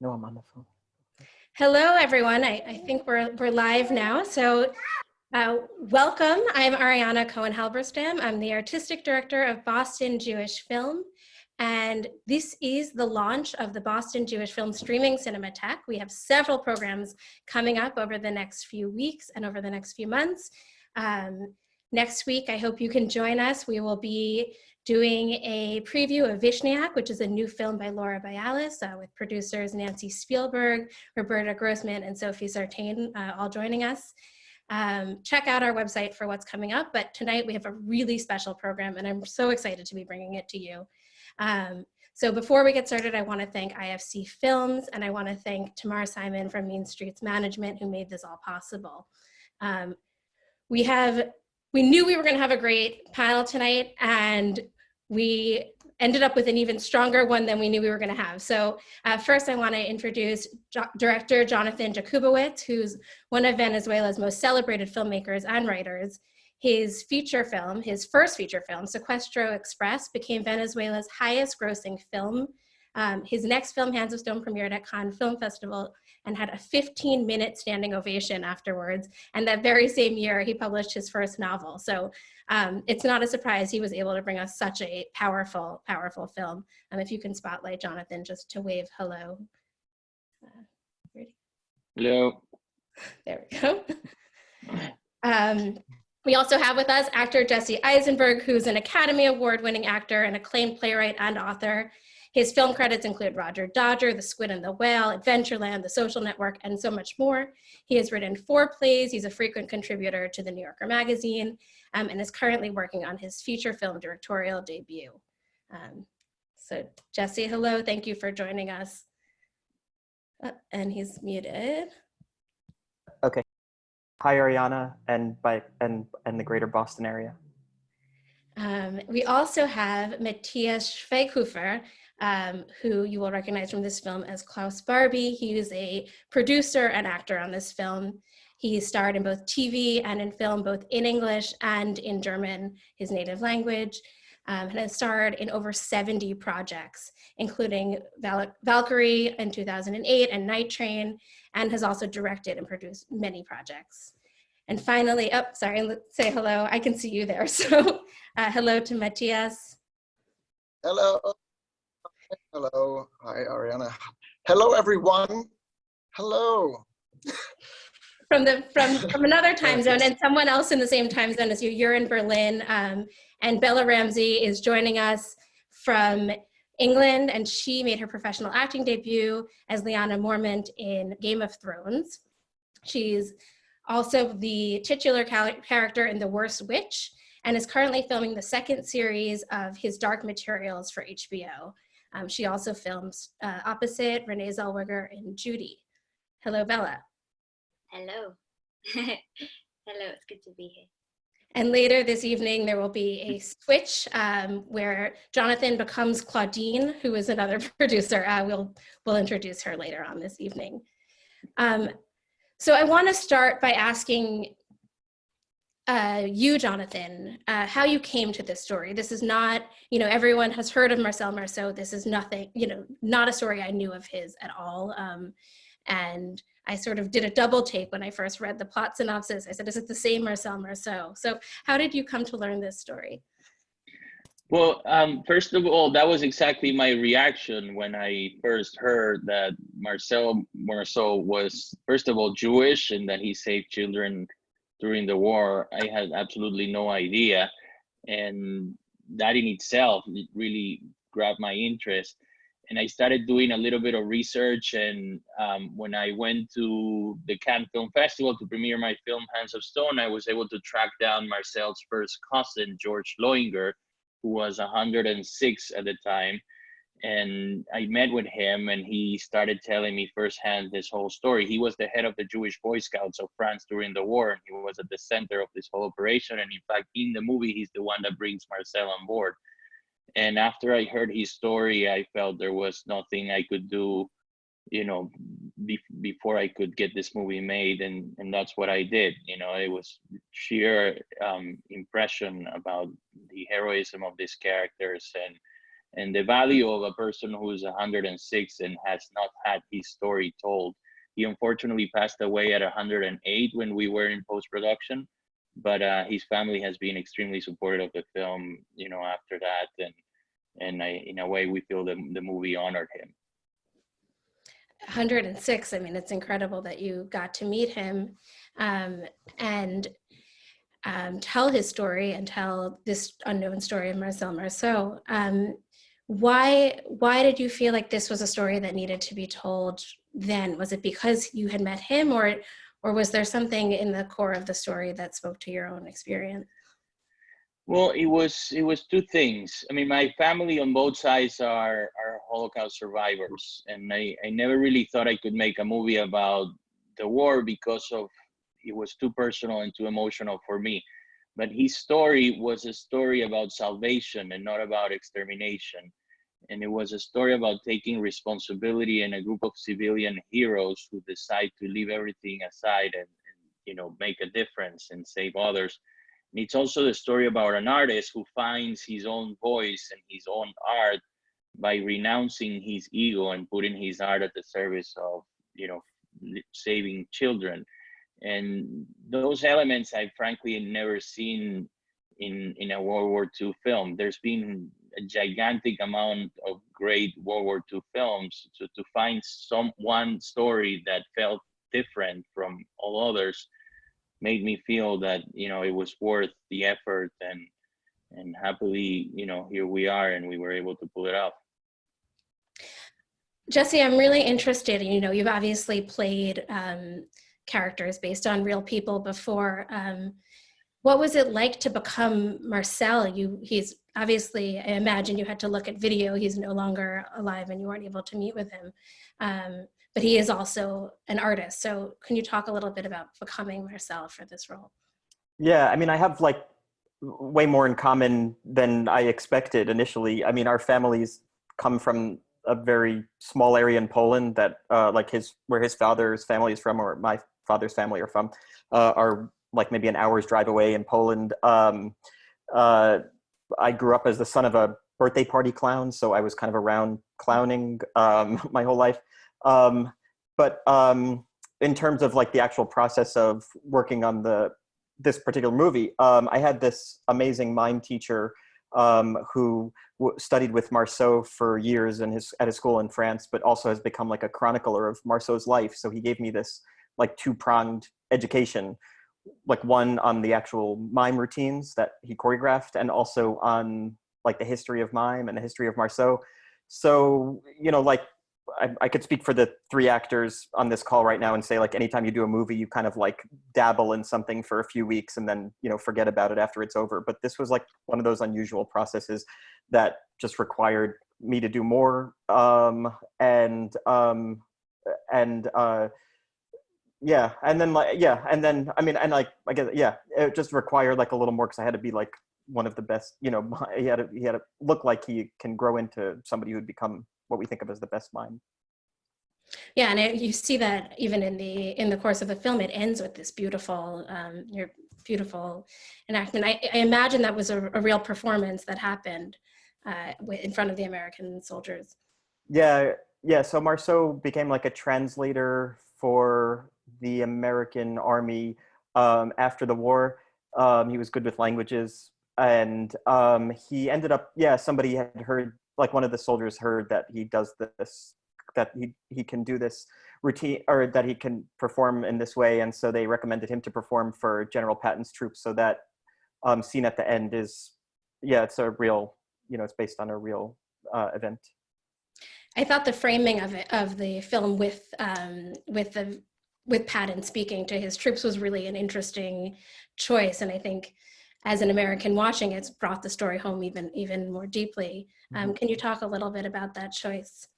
No, I'm on the phone. Hello, everyone. I, I think we're, we're live now. So uh, welcome. I'm Ariana Cohen-Halberstam. I'm the artistic director of Boston Jewish Film. And this is the launch of the Boston Jewish Film Streaming Cinematheque. We have several programs coming up over the next few weeks and over the next few months. Um, next week, I hope you can join us. We will be doing a preview of Vishniac, which is a new film by Laura Bialis uh, with producers Nancy Spielberg, Roberta Grossman, and Sophie Sartain uh, all joining us. Um, check out our website for what's coming up, but tonight we have a really special program and I'm so excited to be bringing it to you. Um, so before we get started, I wanna thank IFC Films and I wanna thank Tamar Simon from Mean Streets Management who made this all possible. Um, we have we knew we were going to have a great panel tonight and we ended up with an even stronger one than we knew we were going to have. So uh, first I want to introduce jo director Jonathan Jakubowicz, who's one of Venezuela's most celebrated filmmakers and writers. His feature film, his first feature film, Secuestro Express, became Venezuela's highest grossing film. Um, his next film, Hands of Stone, premiered at Cannes Film Festival and had a 15 minute standing ovation afterwards. And that very same year, he published his first novel. So um, it's not a surprise he was able to bring us such a powerful, powerful film. Um, if you can spotlight Jonathan just to wave hello. Uh, hello. There we go. Um, we also have with us actor Jesse Eisenberg, who's an Academy Award winning actor and acclaimed playwright and author. His film credits include Roger Dodger, The Squid and the Whale, Adventureland, The Social Network, and so much more. He has written four plays. He's a frequent contributor to the New Yorker magazine um, and is currently working on his feature film directorial debut. Um, so Jesse, hello, thank you for joining us. Uh, and he's muted. Okay. Hi, Ariana, and by and and the greater Boston area. Um, we also have Matthias Schweighofer, um, who you will recognize from this film as Klaus Barbie. He is a producer and actor on this film. He starred in both TV and in film, both in English and in German, his native language, um, and has starred in over 70 projects, including Val Valkyrie in 2008 and Night Train, and has also directed and produced many projects. And finally, oh, sorry, let's say hello. I can see you there. So uh, hello to Matthias. Hello. Hello. Hi, Ariana. Hello, everyone. Hello. from the from from another time zone and someone else in the same time zone as you. You're in Berlin, um, and Bella Ramsey is joining us from England, and she made her professional acting debut as Lyanna Mormont in Game of Thrones. She's also the titular character in The Worst Witch, and is currently filming the second series of his Dark Materials for HBO. Um, she also films uh, opposite Renee Zellweger in Judy. Hello, Bella. Hello. Hello, it's good to be here. And later this evening, there will be a switch um, where Jonathan becomes Claudine, who is another producer. Uh, we'll, we'll introduce her later on this evening. Um, so I want to start by asking uh, you, Jonathan, uh, how you came to this story. This is not, you know, everyone has heard of Marcel Marceau. This is nothing, you know, not a story I knew of his at all. Um, and I sort of did a double take when I first read the plot synopsis. I said, is it the same Marcel Marceau? So how did you come to learn this story? Well, um, first of all, that was exactly my reaction when I first heard that Marcel Marceau was, first of all, Jewish and that he saved children during the war, I had absolutely no idea. And that in itself really grabbed my interest. And I started doing a little bit of research. And um, when I went to the Cannes Film Festival to premiere my film Hands of Stone, I was able to track down Marcel's first cousin, George Loinger, who was 106 at the time and I met with him and he started telling me firsthand this whole story. He was the head of the Jewish Boy Scouts of France during the war and he was at the center of this whole operation. And in fact, in the movie, he's the one that brings Marcel on board. And after I heard his story, I felt there was nothing I could do, you know, be before I could get this movie made. And, and that's what I did. You know, it was sheer um, impression about the heroism of these characters and and the value of a person who's 106 and has not had his story told. He unfortunately passed away at 108 when we were in post production, but uh, his family has been extremely supportive of the film. You know, after that, and and I, in a way, we feel the the movie honored him. 106. I mean, it's incredible that you got to meet him um, and um, tell his story and tell this unknown story of Marcel Marceau. Um, why why did you feel like this was a story that needed to be told then? Was it because you had met him, or or was there something in the core of the story that spoke to your own experience? Well, it was it was two things. I mean, my family on both sides are are Holocaust survivors, and I I never really thought I could make a movie about the war because of it was too personal and too emotional for me. But his story was a story about salvation and not about extermination. And it was a story about taking responsibility and a group of civilian heroes who decide to leave everything aside and, and you know make a difference and save others. And it's also the story about an artist who finds his own voice and his own art by renouncing his ego and putting his art at the service of you know saving children and those elements I've frankly never seen in in a World War II film. There's been a gigantic amount of great World War II films. So to find some one story that felt different from all others made me feel that you know it was worth the effort and and happily you know here we are and we were able to pull it off. Jesse, I'm really interested. And you know, you've obviously played um, characters based on real people before. Um, what was it like to become Marcel? You, he's obviously, I imagine you had to look at video. He's no longer alive and you weren't able to meet with him. Um, but he is also an artist. So can you talk a little bit about becoming Marcel for this role? Yeah, I mean, I have like way more in common than I expected initially. I mean, our families come from a very small area in Poland that uh, like his, where his father's family is from or my father's family are from, uh, are like maybe an hour's drive away in Poland. Um, uh, I grew up as the son of a birthday party clown, so I was kind of around clowning um, my whole life. Um, but um, in terms of like the actual process of working on the this particular movie, um, I had this amazing mime teacher um, who studied with Marceau for years in his at his school in France, but also has become like a chronicler of Marceau's life. So he gave me this like two pronged education, like one on the actual mime routines that he choreographed, and also on like the history of mime and the history of Marceau. So you know, like I, I, could speak for the three actors on this call right now and say like anytime you do a movie you kind of like dabble in something for a few weeks and then you know forget about it after it's over but this was like one of those unusual processes that just required me to do more um and um and uh yeah and then like yeah and then i mean and like i guess yeah it just required like a little more because i had to be like one of the best you know he had to he had to look like he can grow into somebody who'd become what we think of as the best mime Yeah, and it, you see that even in the in the course of the film, it ends with this beautiful, um, your beautiful enactment. I, I imagine that was a, a real performance that happened uh, in front of the American soldiers. Yeah, yeah. So Marceau became like a translator for the American army um, after the war. Um, he was good with languages, and um, he ended up. Yeah, somebody had heard like one of the soldiers heard that he does this that he he can do this routine or that he can perform in this way and so they recommended him to perform for general patton's troops so that um, scene at the end is yeah it's a real you know it's based on a real uh, event i thought the framing of it of the film with um, with the with patton speaking to his troops was really an interesting choice and i think as an American watching, it's brought the story home even even more deeply. Um, Mm-hmm. can you talk a little bit about that choice?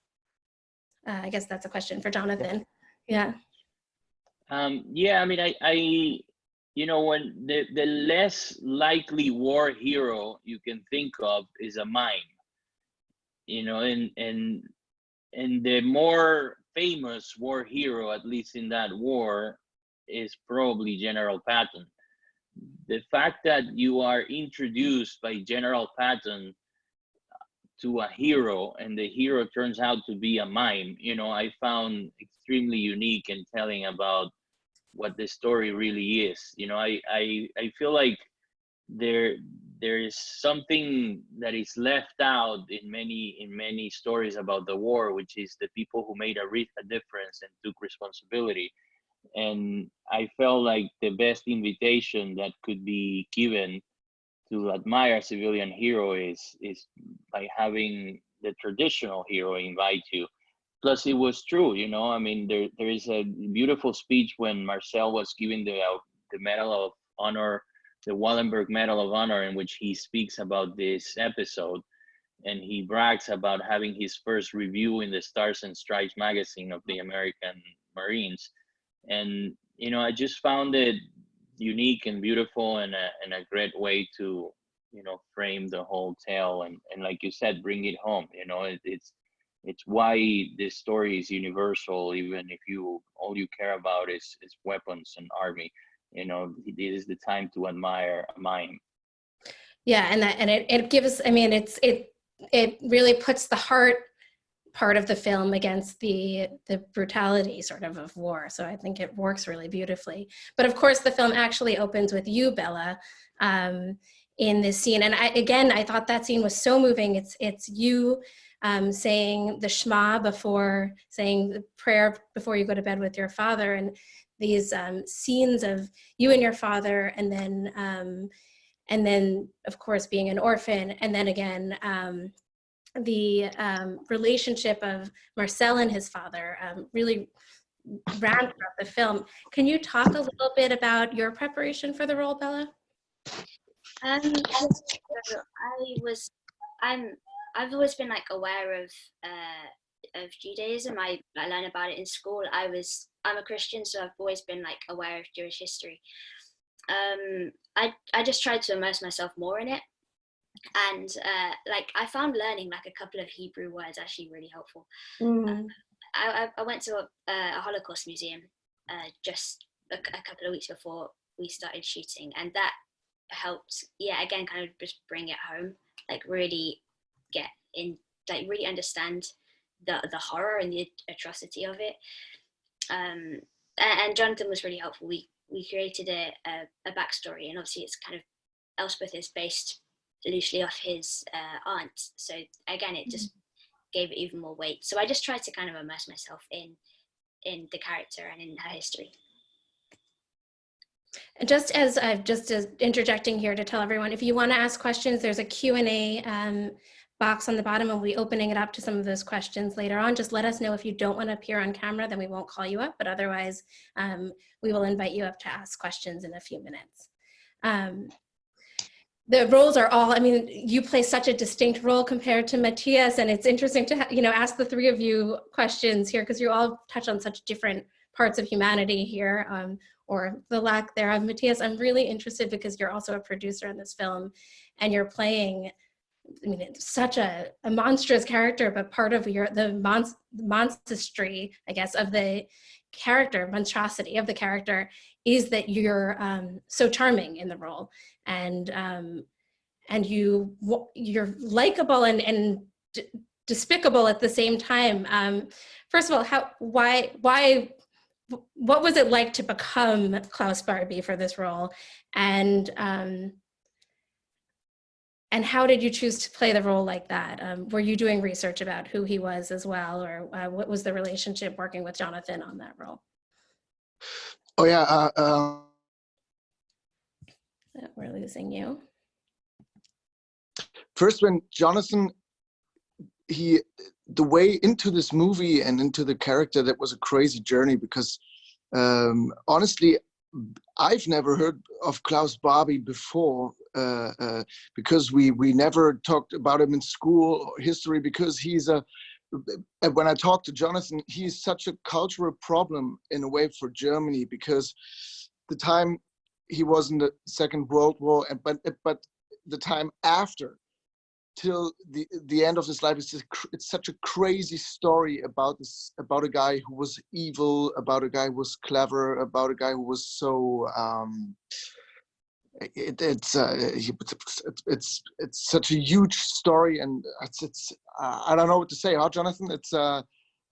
Uh, I guess that's a question for Jonathan. Yeah. Um, yeah, I mean, I, I, you know, when the the less likely war hero you can think of is a mime, you know, and and and the more famous war hero, at least in that war, is probably General Patton. The fact that you are introduced by General Patton to a hero and the hero turns out to be a mime you know i found extremely unique and telling about what the story really is. You know i i, I feel like there there is something that is left out in many in many stories about the war which is the people who made a, re- a difference and took responsibility. And i felt like the best invitation that could be given to admire civilian hero is is by having the traditional hero invite you. Plus it was true you know i mean there there is a beautiful speech when marcel was given the uh, the medal of honor the wallenberg medal of honor in which he speaks about this episode and he brags about having his first review in the stars and stripes magazine of the american marines. And you know i just found it unique and beautiful and a, and a great way to you know frame the whole tale and and like you said bring it home you know it, it's it's why this story is universal even if you all you care about is is weapons and army you know it is the time to admire mime Yeah, and that and it, it gives I mean it's it it really puts the heart part of the film against the the brutality sort of of war. So I think it works really beautifully. But of course the film actually opens with you, Bella, um, in this scene. And I again I thought that scene was so moving. It's it's you um, saying the Shema before saying the prayer before you go to bed with your father and these um, scenes of you and your father and then um, and then of course being an orphan and then again um, the um, relationship of marcel and his father um, really ran throughout the film. Can you talk a little bit about your preparation for the role bella? Um, I was, I'm, I've always been like aware of, uh, of Judaism. I, I learned about it in school. I was, I'm a Christian, so I've always been like aware of Jewish history. Um, I, I just tried to immerse myself more in it. And uh, like I found learning like a couple of Hebrew words actually really helpful. I, I, I went to a, a Holocaust museum uh, just a, a couple of weeks before we started shooting, and that helped. Yeah, again, kind of just bring it home, like really get in, like really understand the the horror and the atrocity of it. Um, and, Jonathan was really helpful. We we created a, a a backstory, and obviously it's kind of Elspeth is based loosely off his uh, aunt. So again, it just gave it even more weight. So I just tried to kind of immerse myself in in the character and in her history. And just as I've just as interjecting here to tell everyone, if you want to ask questions, there's a Q&A um, box on the bottom and we'll be opening it up to some of those questions later on. Just let us know if you don't want to appear on camera, then we won't call you up, but otherwise um, we will invite you up to ask questions in a few minutes. Um, the roles are all, I mean, you play such a distinct role compared to Matthias and it's interesting to, you know, ask the three of you questions here because you all touch on such different parts of humanity here um, or the lack thereof. Matthias, I'm really interested because you're also a producer in this film and you're playing, I mean, it's such a, a monstrous character, but part of your, the monst monstrosity, I guess, of the character, monstrosity of the character is that you're um, so charming in the role and um, and you you're likable and and despicable at the same time. Um, first of all, how why why what was it like to become Klaus Barbie for this role, and um, and how did you choose to play the role like that? Um, were you doing research about who he was as well, or uh, what was the relationship working with Jonathan on that role? Oh yeah, uh, uh, we're losing you. First, when Jonathan, he, the way into this movie and into the character, that was a crazy journey because um, honestly, I've never heard of Klaus Barbie before uh, uh, because we we never talked about him in school or history because he's a when I talked to Jonathan, he's such a cultural problem in a way for Germany because the time he was in the Second World War, and but but the time after, till the the end of his life, it's just, it's such a crazy story about this about a guy who was evil, about a guy who was clever, about a guy who was so um, it, it's, uh, it's it's it's such a huge story, and it's it's uh, I don't know what to say. Huh, Jonathan? It's uh,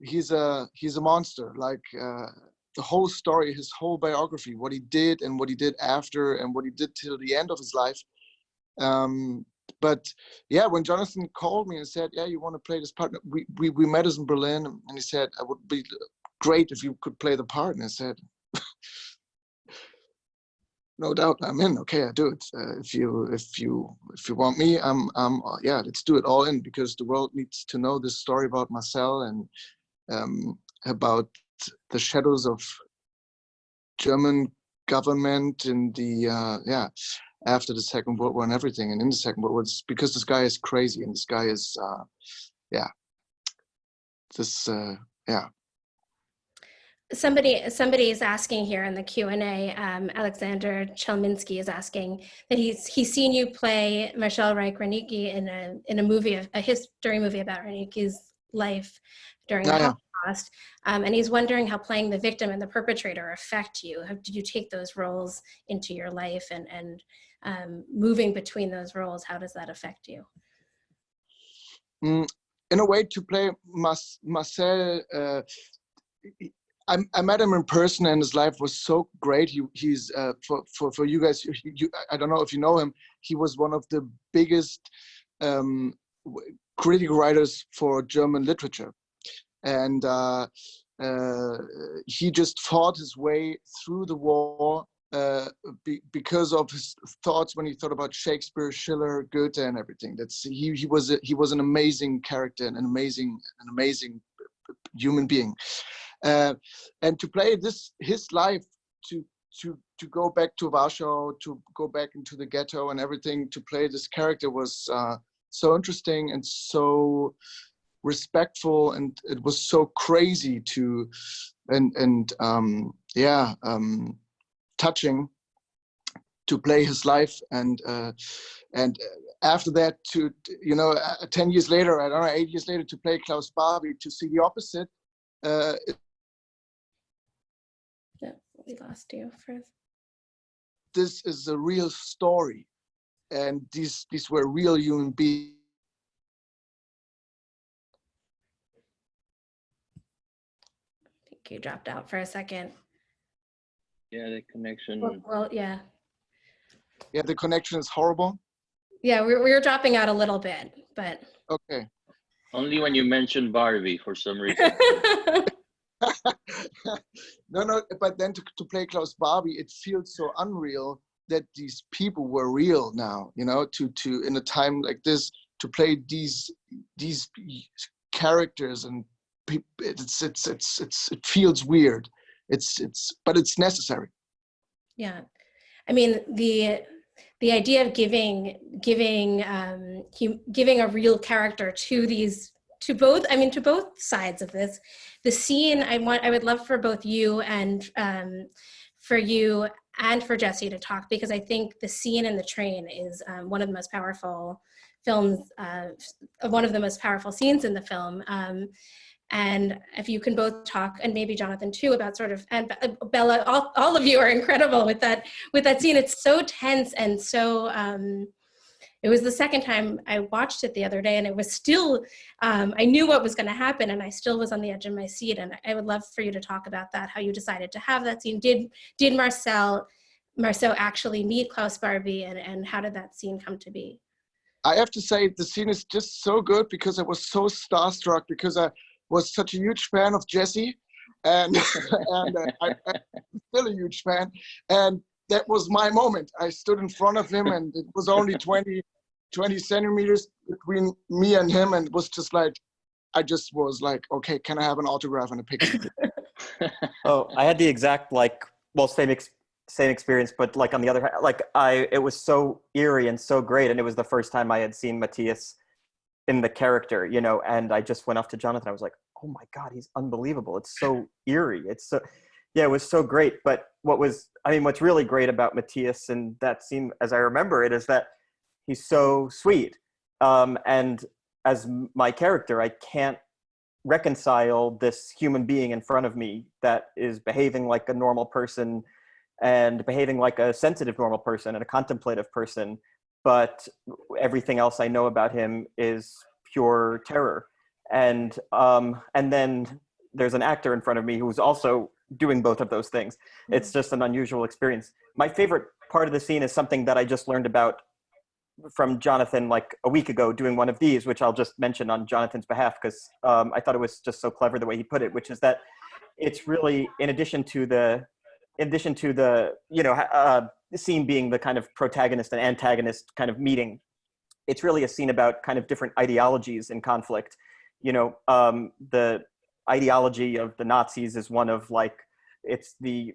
he's a he's a monster. Like uh, the whole story, his whole biography, what he did and what he did after, and what he did till the end of his life. Um, but yeah, when Jonathan called me and said, "Yeah, you want to play this part," we we we met us in Berlin, and he said, "I would be great if you could play the part," and I said. no doubt i'm in okay i do it uh, if you if you if you want me i'm i'm uh, yeah let's do it all in because the world needs to know this story about marcel and um about the shadows of german government in the uh yeah after the second world war and everything and in the second world war it's because this guy is crazy and this guy is uh yeah this uh yeah Somebody, somebody is asking here in the Q and A. Um, Alexander Chelminsky is asking that he's he's seen you play Marcel Reich-Ranicki in a in a movie, a history movie about Ranicki's life during the yeah. Holocaust, um, and he's wondering how playing the victim and the perpetrator affect you. How did you take those roles into your life, and and um, moving between those roles? How does that affect you? Mm, in a way to play Mas- Marcel uh, I, I met him in person and his life was so great he, he's uh, for, for for you guys you, I don't know if you know him he was one of the biggest um, critical writers for German literature and uh, uh, he just fought his way through the war uh, be, because of his thoughts when he thought about Shakespeare, Schiller, Goethe, and everything. That's he. He was a, he was an amazing character and an amazing an amazing human being. Uh, and to play this his life to to to go back to Warsaw, to go back into the ghetto and everything, to play this character was uh, so interesting and so respectful and it was so crazy to and and um yeah um touching to play his life and uh, and after that to you know uh, 10 years later i don't know eight years later to play klaus barbie to see the opposite uh, Yeah, we lost you for. this is a real story and these these were real human beings I think you dropped out for a second. Yeah, the connection. Well, well yeah. yeah the connection is horrible Yeah, we, we were dropping out a little bit, but okay Only when you mention Barbie for some reason. no no but then to, to play klaus barbie it feels so unreal that these people were real now you know to to in a time like this to play these these characters and peop- it's it's it's it's it feels weird it's it's but it's necessary yeah, I mean the the idea of giving giving um, giving a real character to these to both I mean to both sides of this. The scene I want I would love for both you and um, for you and for Jesse to talk because I think the scene in the train is um, one of the most powerful films, uh, one of the most powerful scenes in the film. Um, and if you can both talk and maybe jonathan too about sort of and bella all, all of you are incredible with that with that scene. It's so tense and so um it was the second time i watched it the other day and it was still um, i knew what was going to happen and i still was on the edge of my seat. And i would love for you to talk about that how you decided to have that scene. Did did marcel marcel actually meet klaus barbie and and how did that scene come to be? I have to say the scene is just so good because I was so starstruck because I was such a huge fan of Jesse, and and uh, I, I'm still a huge fan, and that was my moment. I stood in front of him, and it was only 20, 20 centimeters between me and him, and it was just like, I just was like, okay, can I have an autograph and a picture? Oh, I had the exact like well same ex- same experience, but like on the other hand, like I it was so eerie and so great, and it was the first time I had seen Matthias in the character, you know, and I just went off to Jonathan. I was like, oh my god, he's unbelievable. It's so eerie. It's so yeah, it was so great. But what was I mean, what's really great about Matthias and that scene, as I remember it, is that he's so sweet. Um, and as my character, I can't reconcile this human being in front of me that is behaving like a normal person and behaving like a sensitive normal person and a contemplative person but everything else i know about him is pure terror. And um and then there's an actor in front of me who's also doing both of those things. It's just an unusual experience. My favorite part of the scene is something that i just learned about from jonathan like a week ago doing one of these which i'll just mention on jonathan's behalf because um, i thought it was just so clever the way he put it which is that it's really in addition to the in addition to the you know uh, the scene being the kind of protagonist and antagonist kind of meeting it's really a scene about kind of different ideologies in conflict. You know um, the ideology of the nazis is one of like it's the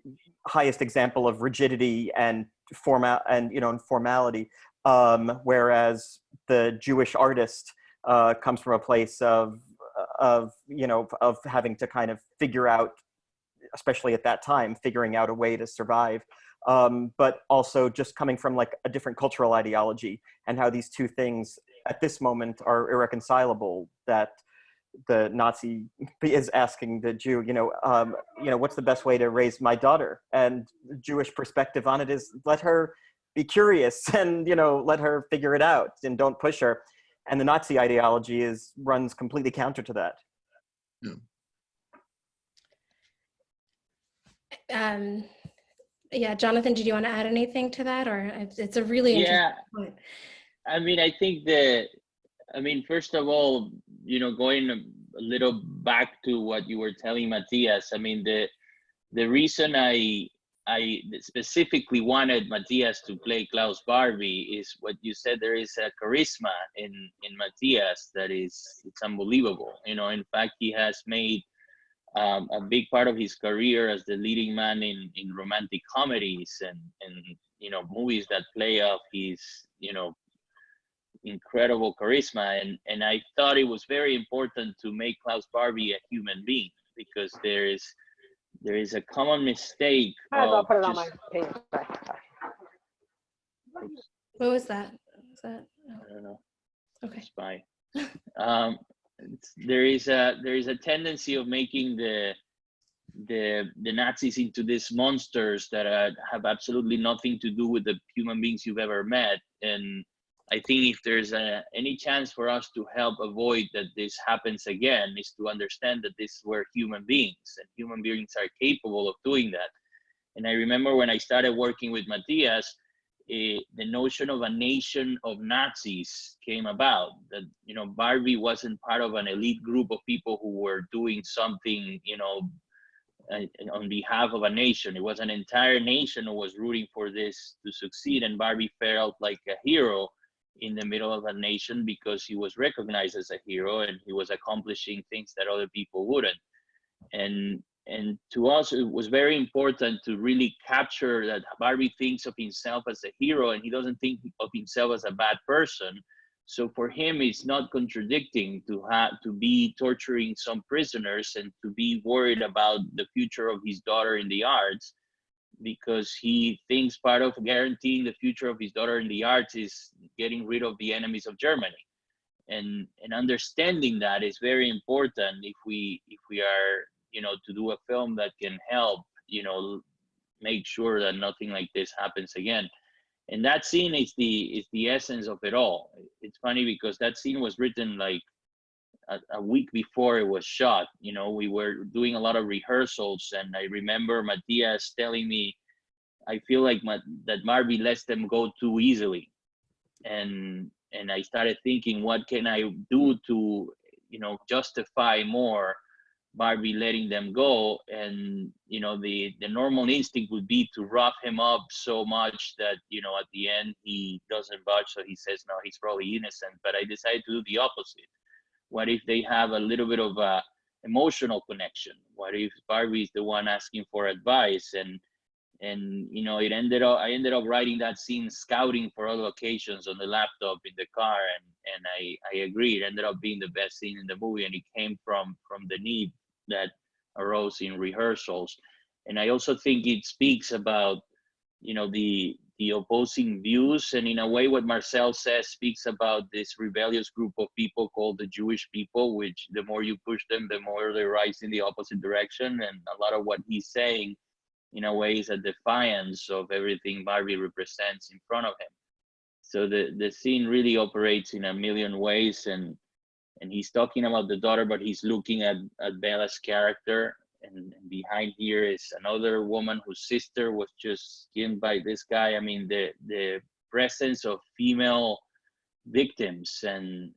highest example of rigidity and formal and you know and formality. Um, whereas the jewish artist uh, comes from a place of of you know of having to kind of figure out especially at that time figuring out a way to survive um, but also just coming from like a different cultural ideology and how these two things at this moment are irreconcilable that the nazi is asking the jew you know um, you know what's the best way to raise my daughter? And the jewish perspective on it is let her be curious and you know let her figure it out and don't push her. And the nazi ideology is runs completely counter to that. Yeah. Um, yeah, Jonathan, did you want to add anything to that, or it's- a really interesting Yeah, point. I mean, I think that, I mean, first of all, you know, going a a little back to what you were telling Matthias, I mean, the the reason I I specifically wanted Matthias to play Klaus Barbie is what you said. There is a charisma in in Matthias that is it's unbelievable. You know, in fact, he has made um, a big part of his career as the leading man in in romantic comedies and and you know movies that play off his you know incredible charisma and and I thought it was very important to make Klaus Barbie a human being because there is there is a common mistake Might as well of put it on my page. Sorry. What was that? Was that? oh, I don't know okay. spy. um, it's- there is a there is a tendency of making the the the Nazis into these monsters that uh, have absolutely nothing to do with the human beings you've ever met. And I think if there's a, any chance for us to help avoid that this happens again, is to understand that this were human beings and human beings are capable of doing that. And I remember when I started working with Matthias, the notion of a nation of Nazis came about. That you know, Barbie wasn't part of an elite group of people who were doing something, you know, uh, on behalf of a nation. It was an entire nation who was rooting for this to succeed, and Barbie felt like a hero in the middle of a nation because he was recognized as a hero and he was accomplishing things that other people wouldn't. And and to us, it was very important to really capture that Barbie thinks of himself as a hero and he doesn't think of himself as a bad person. So for him, it's not contradicting to have to be torturing some prisoners and to be worried about the future of his daughter in the arts, because he thinks part of guaranteeing the future of his daughter in the arts is getting rid of the enemies of Germany. And and understanding that is very important if we if we are you know to do a film that can help you know make sure that nothing like this happens again. And that scene is the is the essence of it all. It's funny because that scene was written like a, a week before it was shot. You know we were doing a lot of rehearsals and i remember matthias telling me i feel like my, that Barbie lets them go too easily. And and i started thinking what can i do to you know justify more Barbie letting them go, and you know the the normal instinct would be to rough him up so much that you know at the end he doesn't budge, so he says no, he's probably innocent. But I decided to do the opposite. What if they have a little bit of a emotional connection? What if Barbie is the one asking for advice and and you know it ended up I ended up writing that scene scouting for other locations on the laptop in the car and and I I agree it ended up being the best scene in the movie and it came from from the need that arose in rehearsals. And i also think it speaks about you know the the opposing views. And in a way what marcel says speaks about this rebellious group of people called the jewish people which the more you push them the more they rise in the opposite direction. And a lot of what he's saying in a way is a defiance of everything Barbie represents in front of him. So the the scene really operates in a million ways, and and he's talking about the daughter, but he's looking at at Bella's character, and, and behind here is another woman whose sister was just killed by this guy. I mean, the the presence of female victims and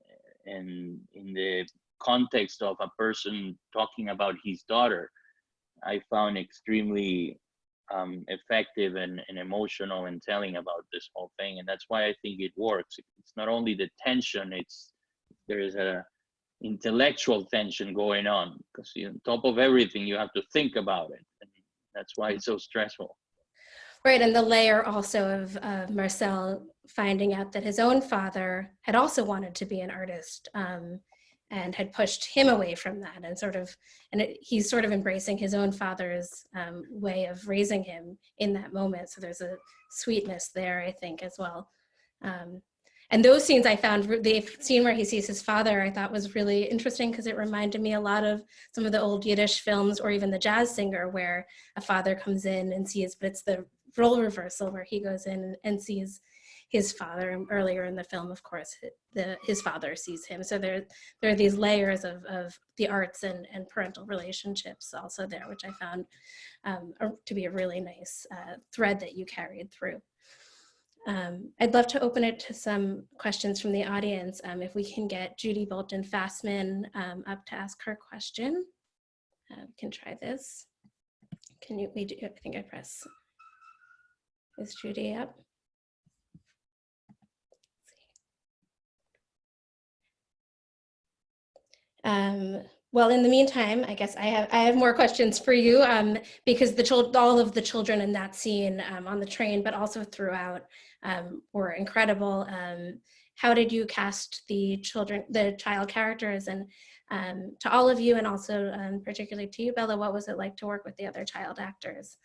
and in the context of a person talking about his daughter, I found extremely um, effective and, and emotional in telling about this whole thing. And that's why I think it works. It's not only the tension, it's there is a intellectual tension going on because on top of everything, you have to think about it. And that's why it's so stressful. Right, and the layer also of uh, Marcel finding out that his own father had also wanted to be an artist um, and had pushed him away from that and sort of, and it, he's sort of embracing his own father's um, way of raising him in that moment. So there's a sweetness there, I think, as well. Um, and those scenes I found, the scene where he sees his father, I thought was really interesting because it reminded me a lot of some of the old Yiddish films or even the jazz singer where a father comes in and sees, but it's the role reversal where he goes in and sees his father and earlier in the film of course the his father sees him. So there there are these layers of, of the arts and, and parental relationships also there which i found um, to be a really nice uh, thread that you carried through um, I'd love to open it to some questions from the audience. Um, if we can get Judy Bolton Fastman um, up to ask her question. Uh, can try this. Can you, we do, I think I press is Judy up? Um, well, in the meantime, I guess I have I have more questions for you um, because the all of the children in that scene um, on the train, but also throughout, um, were incredible. Um, how did you cast the children, the child characters, and um, to all of you, and also um, particularly to you, Bella, what was it like to work with the other child actors?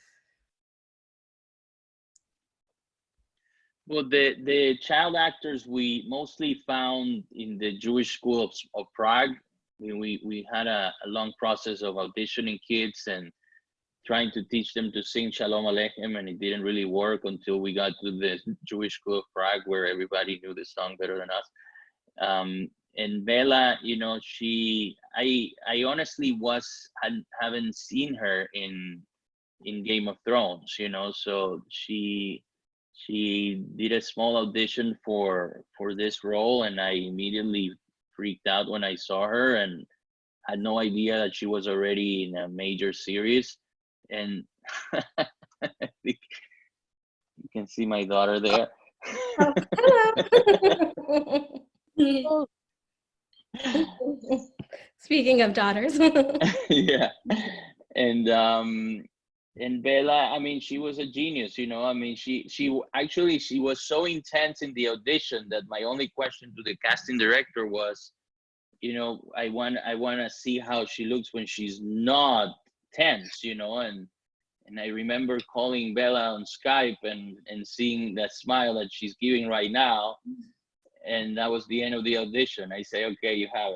Well, the, the child actors we mostly found in the Jewish School of, of Prague. We, we, we had a, a long process of auditioning kids and trying to teach them to sing Shalom Aleichem, and it didn't really work until we got to the Jewish School of Prague, where everybody knew the song better than us. Um, and Bella, you know, she, I, I honestly was had, haven't seen her in, in Game of Thrones, you know, so she, she did a small audition for for this role and i immediately freaked out when i saw her and had no idea that she was already in a major series and you can see my daughter there Oh, Speaking of daughters. yeah and um and Bella, I mean, she was a genius, you know. I mean, she she actually she was so intense in the audition that my only question to the casting director was, you know, I want I want to see how she looks when she's not tense, you know. And and I remember calling Bella on Skype and and seeing that smile that she's giving right now, and that was the end of the audition. I say, okay, you have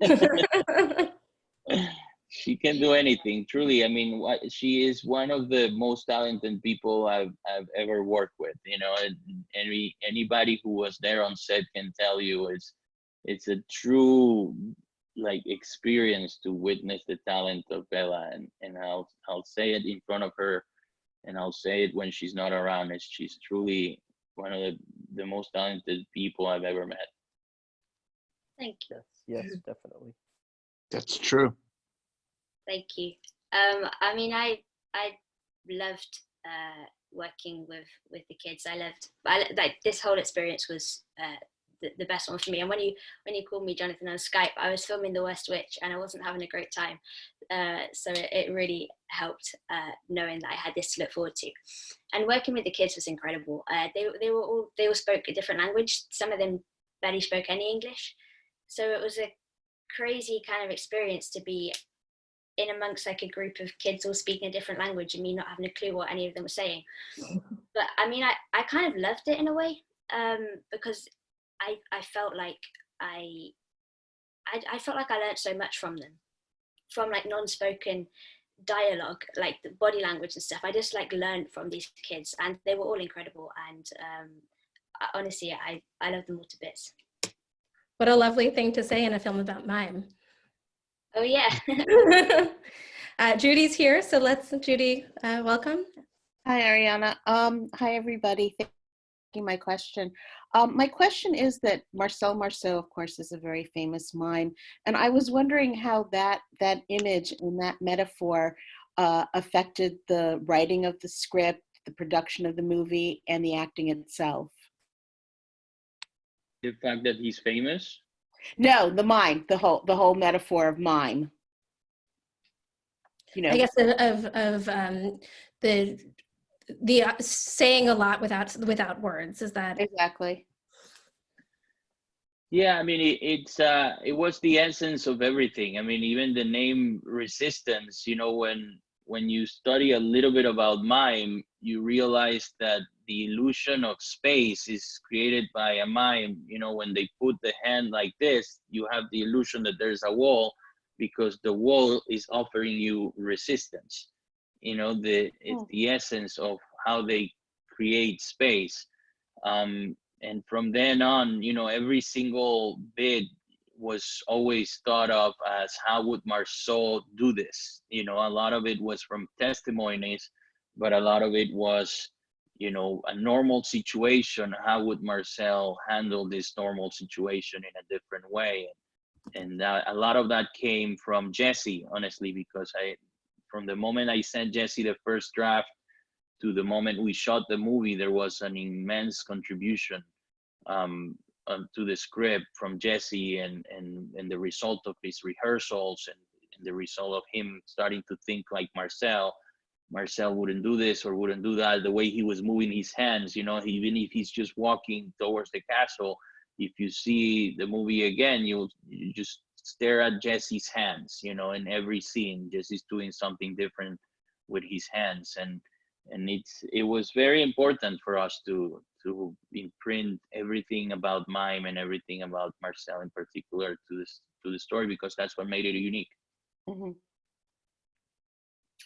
it. she can do anything truly i mean what she is one of the most talented people i've i've ever worked with you know and any anybody who was there on set can tell you it's it's a true like experience to witness the talent of bella and and i'll i'll say it in front of her and i'll say it when she's not around it's she's truly one of the the most talented people i've ever met Thank you. yes yes definitely That's true. Thank you. Um, I mean, I I loved uh, working with with the kids. I loved I, like this whole experience was uh, the, the best one for me. And when you when you called me Jonathan on Skype, I was filming The Worst Witch and I wasn't having a great time. Uh, so it, it really helped uh, knowing that I had this to look forward to. And working with the kids was incredible. Uh, they they were all they all spoke a different language. Some of them barely spoke any English. So it was a crazy kind of experience to be in amongst like a group of kids all speaking a different language and me not having a clue what any of them were saying. but I mean, I, I kind of loved it in a way um, because I, I felt like I, I, I felt like I learned so much from them, from like non-spoken dialogue, like the body language and stuff. I just like learned from these kids, and they were all incredible. And um, I- honestly, I I love them all to bits. What a lovely thing to say in a film about mime. Oh yeah. uh, Judy's here, so let's, Judy, uh, welcome. Hi, Ariana. Um, hi, everybody. Thank. My question. Um, my question is that Marcel Marceau, of course, is a very famous mime, and I was wondering how that that image and that metaphor uh, affected the writing of the script, the production of the movie, and the acting itself. The fact that he's famous. No, the mime, the whole the whole metaphor of mime. You know, I guess of, of, of um, the, the uh, saying a lot without, without words, is that? exactly. Yeah, I mean, it, it's uh, it was the essence of everything. I mean, even the name resistance. You know, when when you study a little bit about mime, you realize that the illusion of space is created by a mime. You know, when they put the hand like this, you have the illusion that there's a wall because the wall is offering you resistance. You know, the it's Oh. the essence of how they create space. Um, and from then on, you know, every single bit was always thought of as how would Marceau do this? You know, a lot of it was from testimonies, but a lot of it was, you know, a normal situation. How would Marcel handle this normal situation in a different way? And uh, a lot of that came from Jesse, honestly, because I, from the moment I sent Jesse the first draft to the moment we shot the movie, there was an immense contribution um, um, to the script from Jesse and, and, and the result of his rehearsals and, and the result of him starting to think like Marcel. Marcel wouldn't do this or wouldn't do that. The way he was moving his hands, you know, even if he's just walking towards the castle, if you see the movie again, you'll you just stare at Jesse's hands, you know, in every scene. Jesse's doing something different with his hands. And and it's it was very important for us to to imprint everything about mime and everything about Marcel in particular to this to the story because that's what made it unique. Mhm.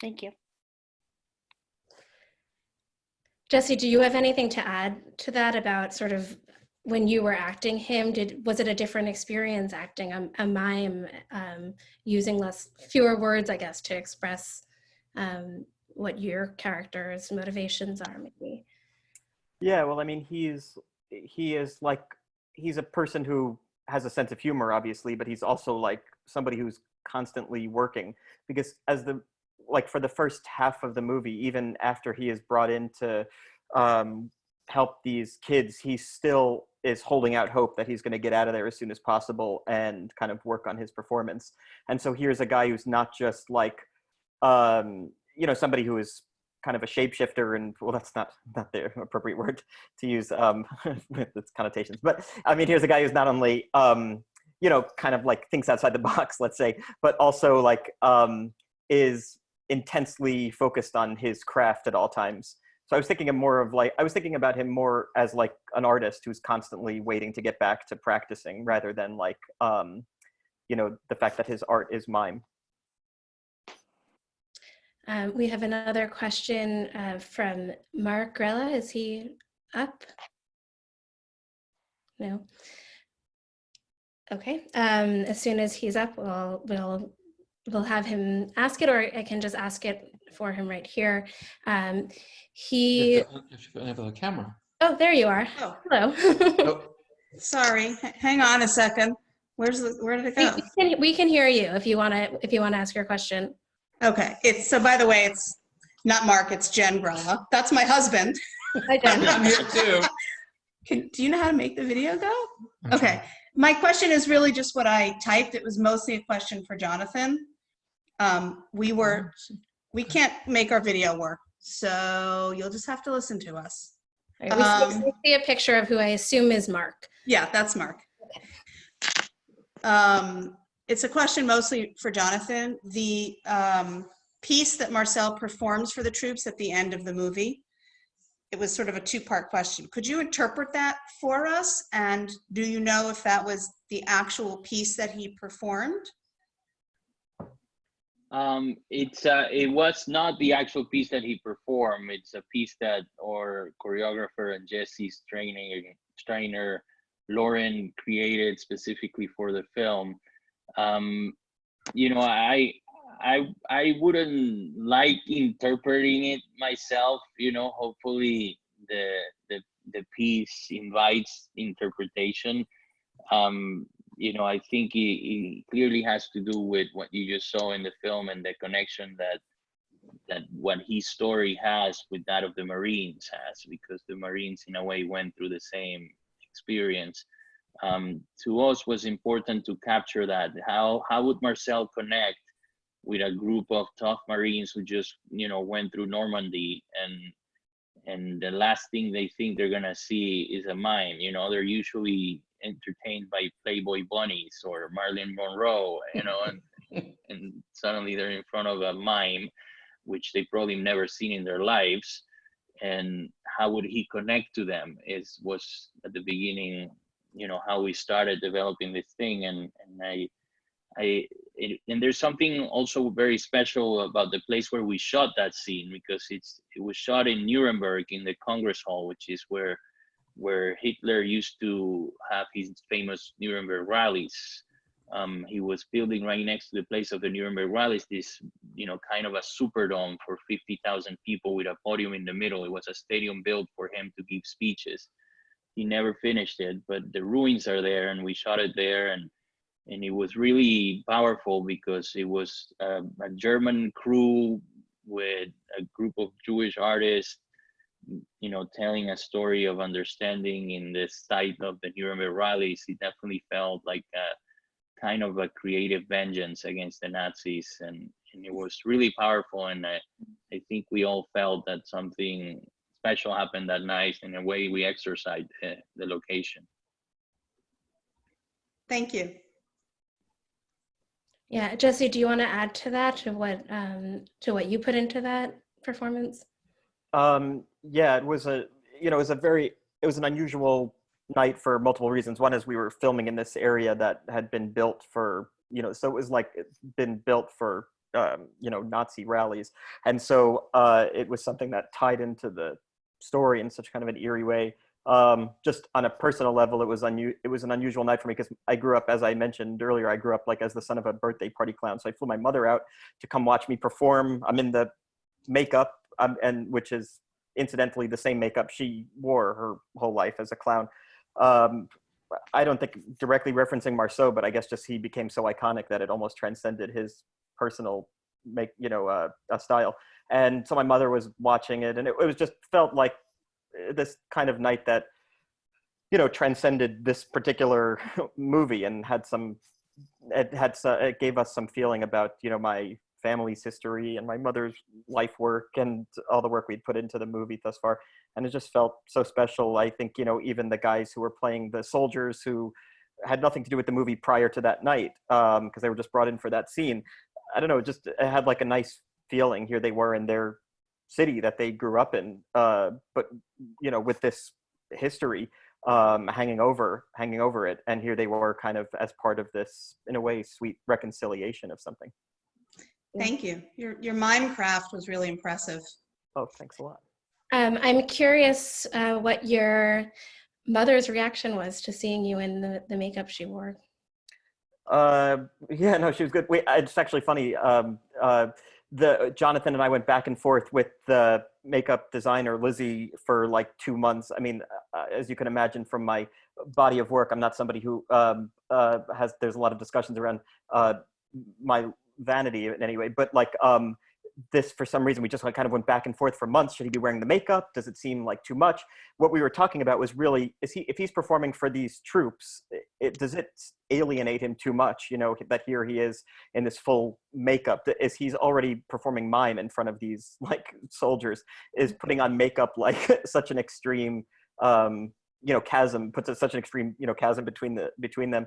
Thank you. Jesse, do you have anything to add to that about sort of when you were acting him? Did was it a different experience acting a, a mime, um, using less fewer words, I guess, to express um, what your character's motivations are, maybe? Yeah, well, I mean, he's he is like he's a person who has a sense of humor, obviously, but he's also like somebody who's constantly working because as the like for the first half of the movie, even after he is brought in to um, help these kids, he's still is holding out hope that he's going to get out of there as soon as possible and kind of work on his performance. And so here's a guy who's not just like um, you know somebody who is kind of a shapeshifter and well that's not not the appropriate word to use um with its connotations but i mean here's a guy who's not only um you know kind of like thinks outside the box let's say but also like um is intensely focused on his craft at all times so i was thinking of more of like i was thinking about him more as like an artist who's constantly waiting to get back to practicing rather than like um you know the fact that his art is mime Um, we have another question uh, from Mark Grella. Is he up? No. Okay. Um, as soon as he's up, we'll we'll we'll have him ask it, or I can just ask it for him right here. Um, he. If you if you have a camera. Oh, there you are. Oh, Hello. Oh, sorry. Hang on a second. Where's the, where did it we, go? we can, we can hear you if you want to if you want to ask your question. Okay, it's, so by the way, it's not Mark, it's Jen Grella. That's my husband. Hi, Jen. I'm here too. Can, do you know how to make the video go? I'm Okay, my question is really just what I typed. It was mostly a question for Jonathan. Um, we were, we can't make our video work, so you'll just have to listen to us. Right, we see- Um, see a picture of who I assume is Mark. Yeah, that's Mark. Um, it's a question mostly for Jonathan. The um, piece that Marcel performs for the troops at the end of the movie, it was sort of a two-part question. Could you interpret that for us? And do you know if that was the actual piece that he performed? Um, it's uh, it was not the actual piece that he performed. It's a piece that our choreographer and Jesse's training trainer Lauren created specifically for the film. Um, you know, I I I wouldn't like interpreting it myself. You know, hopefully the the the piece invites interpretation. Um, you know, I think it, clearly has to do with what you just saw in the film and the connection that that what his story has with that of the Marines has, because the Marines in a way went through the same experience. Um, to us was important to capture that. How how would Marcel connect with a group of tough Marines who just you know went through Normandy and and the last thing they think they're gonna see is a mime. You know, they're usually entertained by Playboy bunnies or Marilyn Monroe, you know, and and suddenly they're in front of a mime, which they probably never seen in their lives. And how would he connect to them? Is was at the beginning, you know, how we started developing this thing, and and I, I, it, and there's something also very special about the place where we shot that scene because it's it was shot in Nuremberg in the Congress Hall, which is where where Hitler used to have his famous Nuremberg rallies. Um, he was building right next to the place of the Nuremberg rallies this, you know, kind of a superdome for 50,000 people with a podium in the middle. It was a stadium built for him to give speeches. He never finished it, but the ruins are there, and we shot it there, and and it was really powerful because it was a, a German crew with a group of Jewish artists you know, telling a story of understanding in the site of the Nuremberg rallies, it definitely felt like a kind of a creative vengeance against the Nazis. And, and it was really powerful. And I, I think we all felt that something special happened that night in a way we exercised the, the location. Thank you. Yeah, Jesse, do you want to add to that, to what, um, to what you put into that performance? Um, yeah, it was a, you know, it was a very, it was an unusual night for multiple reasons. One is we were filming in this area that had been built for, you know, so it was like it's been built for, um, you know, Nazi rallies. And so uh, it was something that tied into the story in such kind of an eerie way. Um, just on a personal level, it was unu- it was an unusual night for me because I grew up, as I mentioned earlier, I grew up like as the son of a birthday party clown. So I flew my mother out to come watch me perform. I'm in the makeup, um, and which is incidentally the same makeup she wore her whole life as a clown. Um, I don't think directly referencing Marceau, but I guess just he became so iconic that it almost transcended his personal make, you know, uh, uh, style. And so my mother was watching it, and it, it was just felt like this kind of night that, you know, transcended this particular movie and had some, it had, so- it gave us some feeling about, you know, my family's history and my mother's life work and all the work we'd put into the movie thus far and it just felt so special. I think you know even the guys who were playing the soldiers who had nothing to do with the movie prior to that night because um, they were just brought in for that scene i don't know it just it had like a nice feeling. Here they were in their city that they grew up in uh, but you know with this history um, hanging over hanging over it and here they were kind of as part of this in a way sweet reconciliation of something Thank you. Your, your mime craft was really impressive. Oh, thanks a lot. Um, I'm curious uh, what your mother's reaction was to seeing you in the, the makeup she wore. Uh, yeah, no, she was good. Wait, it's actually funny. Um, uh, the Jonathan and I went back and forth with the makeup designer Lizzie for like two months. I mean, uh, as you can imagine from my body of work, I'm not somebody who um, uh, has. There's a lot of discussions around uh, my vanity in any way, but like um, this for some reason we just like kind of went back and forth for months. Should he be wearing the makeup? Does it seem like too much? What we were talking about was really is he if he's performing for these troops, it, does it alienate him too much? You know that here he is in this full makeup. Is he's already performing mime in front of these like soldiers? Is putting on makeup like such an extreme um, you know chasm puts such an extreme you know chasm between the between them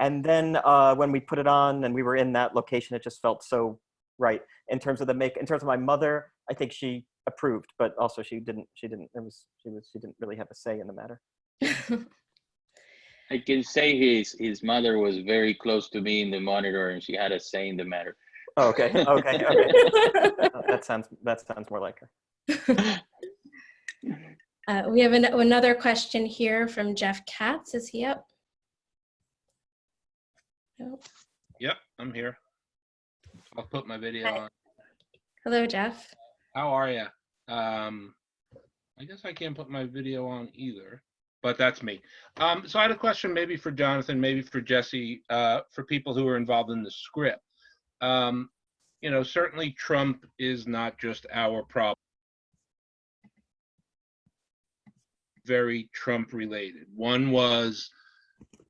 and then uh, when we put it on and we were in that location, it just felt so right in terms of the make. In terms of my mother, I think she approved, but also she didn't. She didn't. It was she was she didn't really have a say in the matter. I can say his his mother was very close to me in the monitor, and she had a say in the matter. Oh, okay, okay, okay. That sounds that sounds more like her. Uh, we have an, another question here from Jeff Katz. Is he up? Nope. Yep, I'm here. I'll put my video Hi. on. Hello, Jeff. How are you? Um, I guess I can't put my video on either, but that's me. Um, so I had a question maybe for Jonathan, maybe for Jesse, uh, for people who are involved in the script. Um, you know, certainly Trump is not just our problem. Very Trump related. One was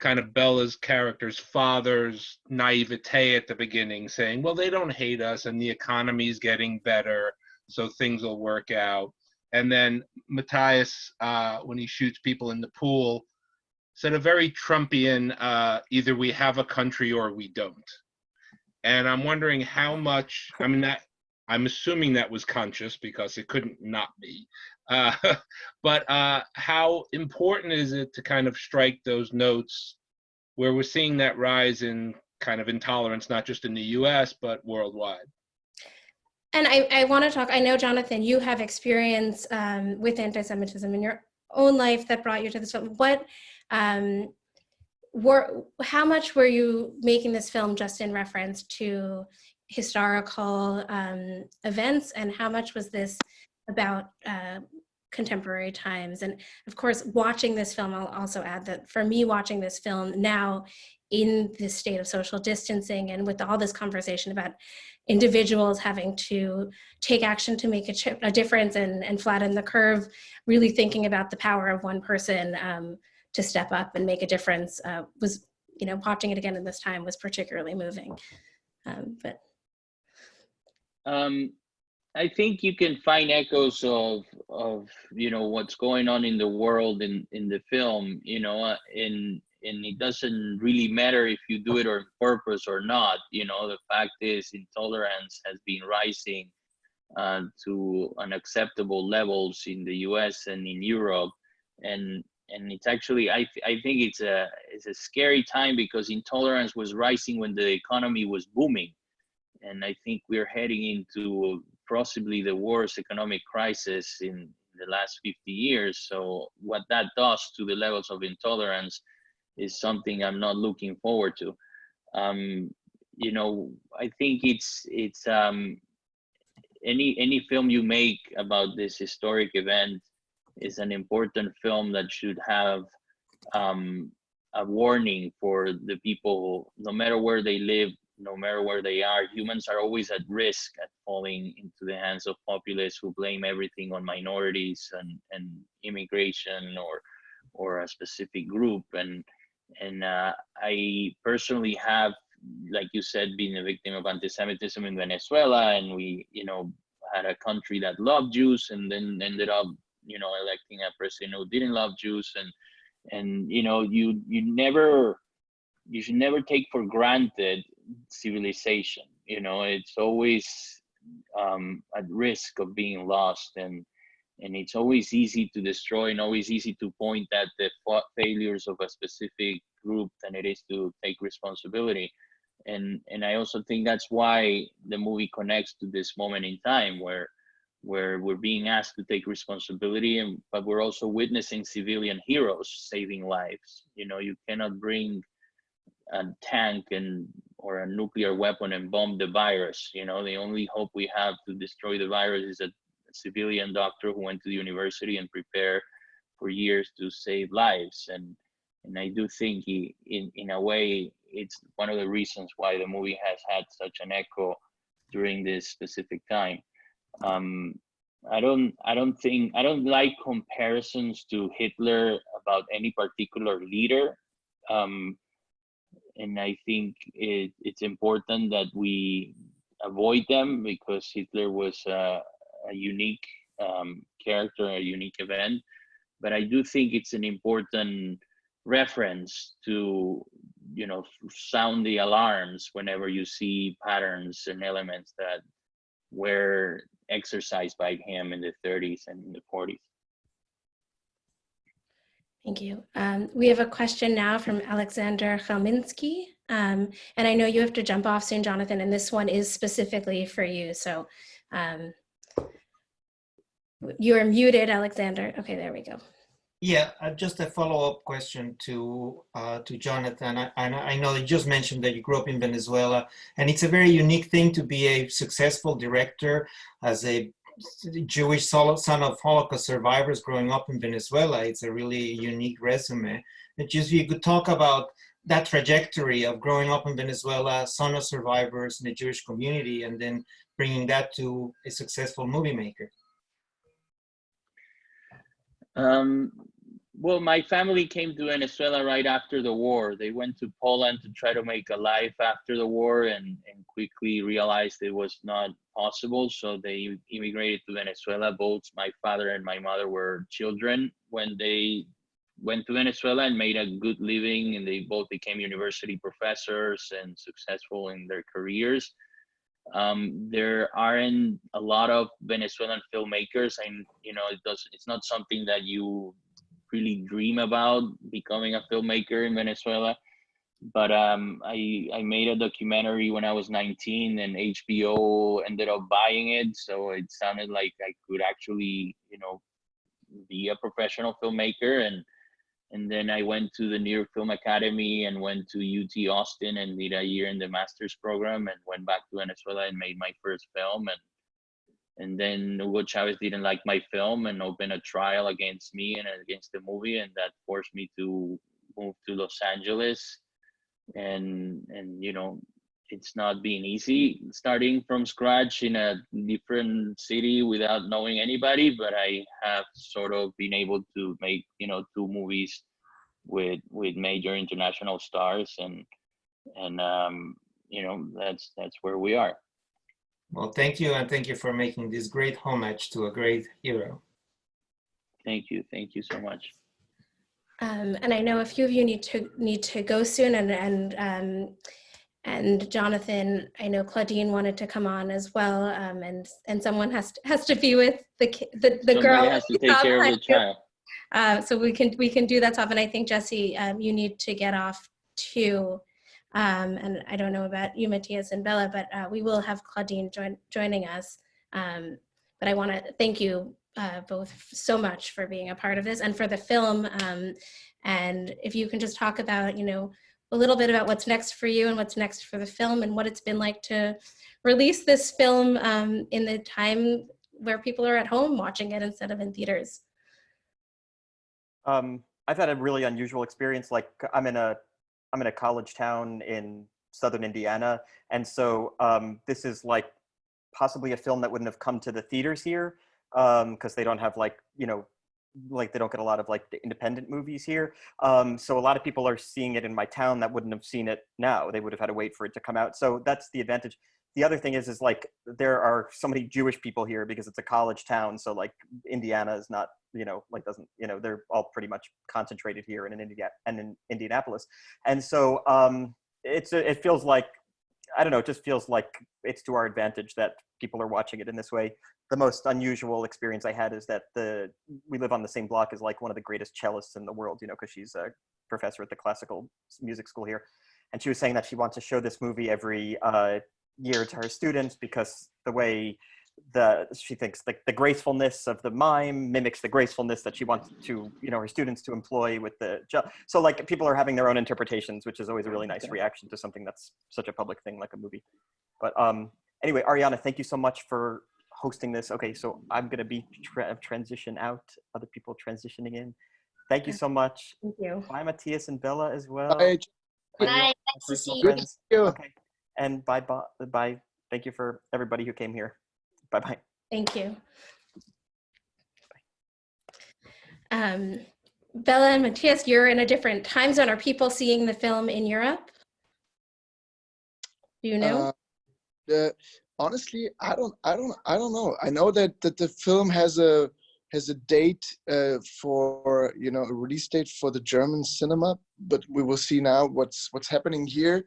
kind of Bella's character's father's naivete at the beginning, saying, well, they don't hate us and the economy's getting better, so things will work out. And then Matthias, uh, when he shoots people in the pool, said a very Trumpian, uh, either we have a country or we don't. And I'm wondering how much, I mean, that I'm assuming that was conscious because it couldn't not be. Uh, but uh, how important is it to kind of strike those notes where we're seeing that rise in kind of intolerance, not just in the US, but worldwide? And I, I want to talk, I know, Jonathan, you have experience um, with anti-Semitism in your own life that brought you to this film. What, um, were, how much were you making this film just in reference to historical um, events and how much was this about uh, contemporary times? And of course, watching this film, I'll also add that for me watching this film now in this state of social distancing and with all this conversation about individuals having to take action to make a, a difference and, and flatten the curve, really thinking about the power of one person um, to step up and make a difference uh, was, you know, watching it again in this time was particularly moving. Um, but Um, I think you can find echoes of of you know what's going on in the world in in the film. You know, uh, and and it doesn't really matter if you do it on purpose or not. You know, the fact is intolerance has been rising uh, to unacceptable levels in the U.S. and in Europe, and and it's actually I th- I think it's a it's a scary time because intolerance was rising when the economy was booming, and I think we're heading into possibly the worst economic crisis in the last 50 years. So what that does to the levels of intolerance is something I'm not looking forward to. Um, you know, I think it's it's um, any any film you make about this historic event is an important film that should have um, a warning for the people, no matter where they live, no matter where they are, humans are always at risk at falling into the hands of populists who blame everything on minorities and, and immigration or or a specific group. And and uh, I personally have, like you said, been a victim of anti-Semitism in Venezuela, and we, you know, had a country that loved Jews, and then ended up, you know, electing a president who didn't love Jews, and and you know, you you never you should never take for granted civilization you know it's always um, at risk of being lost and and it's always easy to destroy and always easy to point at the fa- failures of a specific group than it is to take responsibility. And and i also think that's why the movie connects to this moment in time where where we're being asked to take responsibility and but we're also witnessing civilian heroes saving lives. You know you cannot bring a tank and or a nuclear weapon and bomb the virus. You know, the only hope we have to destroy the virus is a civilian doctor who went to the university and prepared for years to save lives. And and I do think he, in in a way, it's one of the reasons why the movie has had such an echo during this specific time. Um, I don't I don't think I don't like comparisons to Hitler about any particular leader. Um, and I think it, it's important that we avoid them because Hitler was a, a unique um, character, a unique event. But I do think it's an important reference to, you know, sound the alarms whenever you see patterns and elements that were exercised by him in the 30s and in the 40s. Thank you. Um, we have a question now from Alexander Chelminsky. Um, and I know you have to jump off soon, Jonathan, and this one is specifically for you. So um, you're muted, Alexander. Okay, there we go. Yeah, uh, just a follow-up question to uh, to Jonathan. I I know you just mentioned that you grew up in Venezuela, and it's a very unique thing to be a successful director as a Jewish son of Holocaust survivors growing up in Venezuela. It's a really unique resume. And just you could talk about that trajectory of growing up in Venezuela, son of survivors in the Jewish community, and then bringing that to a successful movie maker. Um, well, my family came to Venezuela right after the war. They went to Poland to try to make a life after the war and, and quickly realized it was not possible. So they immigrated to Venezuela. Both my father and my mother were children when they went to Venezuela and made a good living. And they both became university professors and successful in their careers um, there aren't a lot of Venezuelan filmmakers, and you know, it does. It's not something that you really dream about becoming a filmmaker in Venezuela. But um, I I made a documentary when I was 19, and HBO ended up buying it, so it sounded like I could actually, you know, be a professional filmmaker. And and then I went to the New York Film Academy and went to UT Austin and did a year in the master's program and went back to Venezuela and made my first film. And and then Hugo Chavez didn't like my film and opened a trial against me and against the movie and that forced me to move to Los Angeles. And and you know it's not being easy starting from scratch in a different city without knowing anybody but i have sort of been able to make you know two movies with with major international stars and and um you know that's that's where we are Well, thank you, and thank you for making this great homage to a great hero. thank you thank you so much Um, and I know a few of you need to need to go soon, and and um, and Jonathan, I know Claudine wanted to come on as well, um, and and someone has to, has to be with the ki- the, the Somebody girl. has to take care of the child Uh, so we can we can do that stuff, and I think Jesse, um, you need to get off too. Um, and I don't know about you, Matthias and Bella, but uh, we will have Claudine join, joining us. Um, but I want to thank you uh, both so much for being a part of this and for the film. Um, and if you can just talk about, you know, a little bit about what's next for you and what's next for the film and what it's been like to release this film um, in the time where people are at home watching it instead of in theaters. Um, I've had a really unusual experience. Like I'm in a, I'm in a college town in southern Indiana, and so um, this is like possibly a film that wouldn't have come to the theaters here because they don't have like you know, like they don't get a lot of like independent movies here. Um, so a lot of people are seeing it in my town that wouldn't have seen it now. They would have had to wait for it to come out. So that's the advantage. The other thing is, is like there are so many Jewish people here because it's a college town. So like Indiana is not you know, like doesn't, you know, they're all pretty much concentrated here in, in India and in Indianapolis. And so um, it's, a, it feels like, I don't know, it just feels like it's to our advantage that people are watching it in this way. The most unusual experience I had is that the, we live on the same block as like one of the greatest cellists in the world, you know, cause she's a professor at the classical music school here. And she was saying that she wants to show this movie every uh, year to her students because the way the she thinks the, the gracefulness of the mime mimics the gracefulness that she wants to you know her students to employ with the jo- so like people are having their own interpretations which is always a really nice reaction to something that's such a public thing like a movie but um anyway ariana thank you so much for hosting this okay so i'm going to be tra- transition out other people transitioning in thank you so much Thank you. bye matthias and bella as well Bye. And Bye. Nice to see you. Good to see you. okay and bye bye bye thank you for everybody who came here bye bye Thank you. Um, Bella and Matthias, you're in a different time zone. Are people seeing the film in Europe? Do you know? Uh, the honestly, I don't, I don't, I don't know. I know that that the film has a has a date uh, for you know a release date for the German cinema, but we will see now what's what's happening here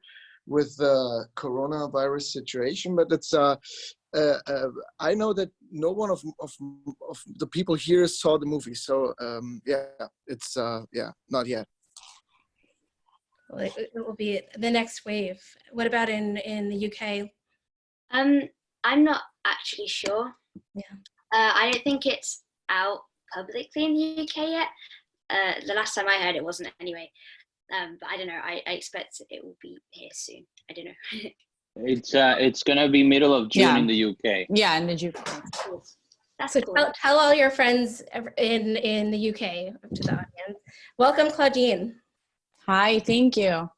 with the coronavirus situation. But it's uh, uh, uh, I know that no one of, of of the people here saw the movie, so um, yeah, it's uh, yeah, not yet. Like, It will be the next wave. What about in, in the UK? Um, I'm not actually sure. Yeah. Uh, I don't think it's out publicly in the UK yet. Uh, the last time I heard, it wasn't anyway. Um, but I don't know. I, I expect it will be here soon. I don't know. It's uh, it's gonna be middle of June Yeah. in the UK. Yeah, in the you? That's So cool. tell, tell all your friends in, in the UK to the audience. Welcome, Claudine. Hi, thank you.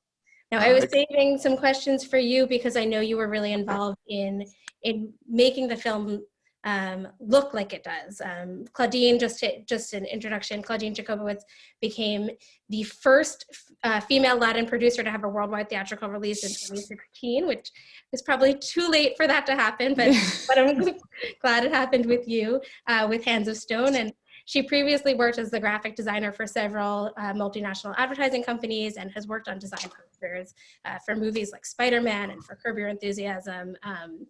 Now, I was saving some questions for you because I know you were really involved in in making the film um, look like it does. Um, Claudine, just to, just an introduction, Claudine Jakubowicz became the first uh, female Latin producer to have a worldwide theatrical release in 2016, which was probably too late for that to happen, but, but I'm glad it happened with you, uh, with Hands of Stone. And she previously worked as the graphic designer for several uh, multinational advertising companies and has worked on design posters uh, for movies like Spider-Man and for Curb Your Enthusiasm. Um,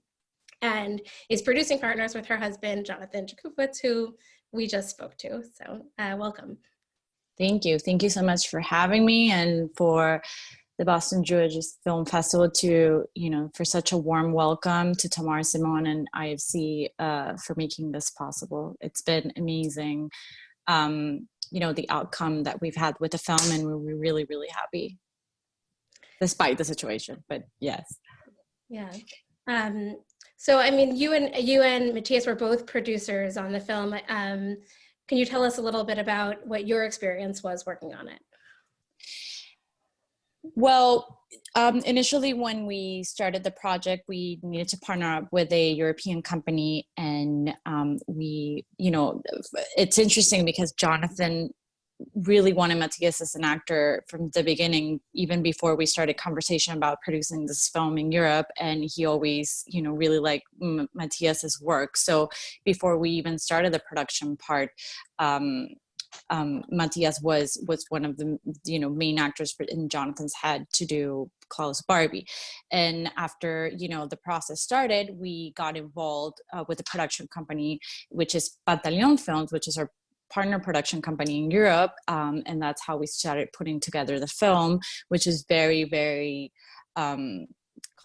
and is producing partners with her husband, Jonathan Jakubowicz, who we just spoke to. So uh, welcome. Thank you. Thank you so much for having me and for the Boston Jewish Film Festival to, you know, for such a warm welcome to Tamar Simon and IFC uh, for making this possible. It's been amazing, um, you know, the outcome that we've had with the film and we're really, really happy despite the situation, but yes. Yeah. Um, so, I mean, you and you and Matthias were both producers on the film. Um, can you tell us a little bit about what your experience was working on it? Well, um, initially when we started the project, we needed to partner up with a European company and um, we, you know, it's interesting because Jonathan really wanted Matthias as an actor from the beginning, even before we started conversation about producing this film in Europe. And he always, you know, really liked M- Matthias's work. So before we even started the production part, um, um, Matthias was was one of the you know main actors in Jonathan's head to do Klaus Barbie, and after you know the process started, we got involved uh, with the production company, which is Pantaleon Films, which is our partner production company in Europe, um, and that's how we started putting together the film, which is very very um,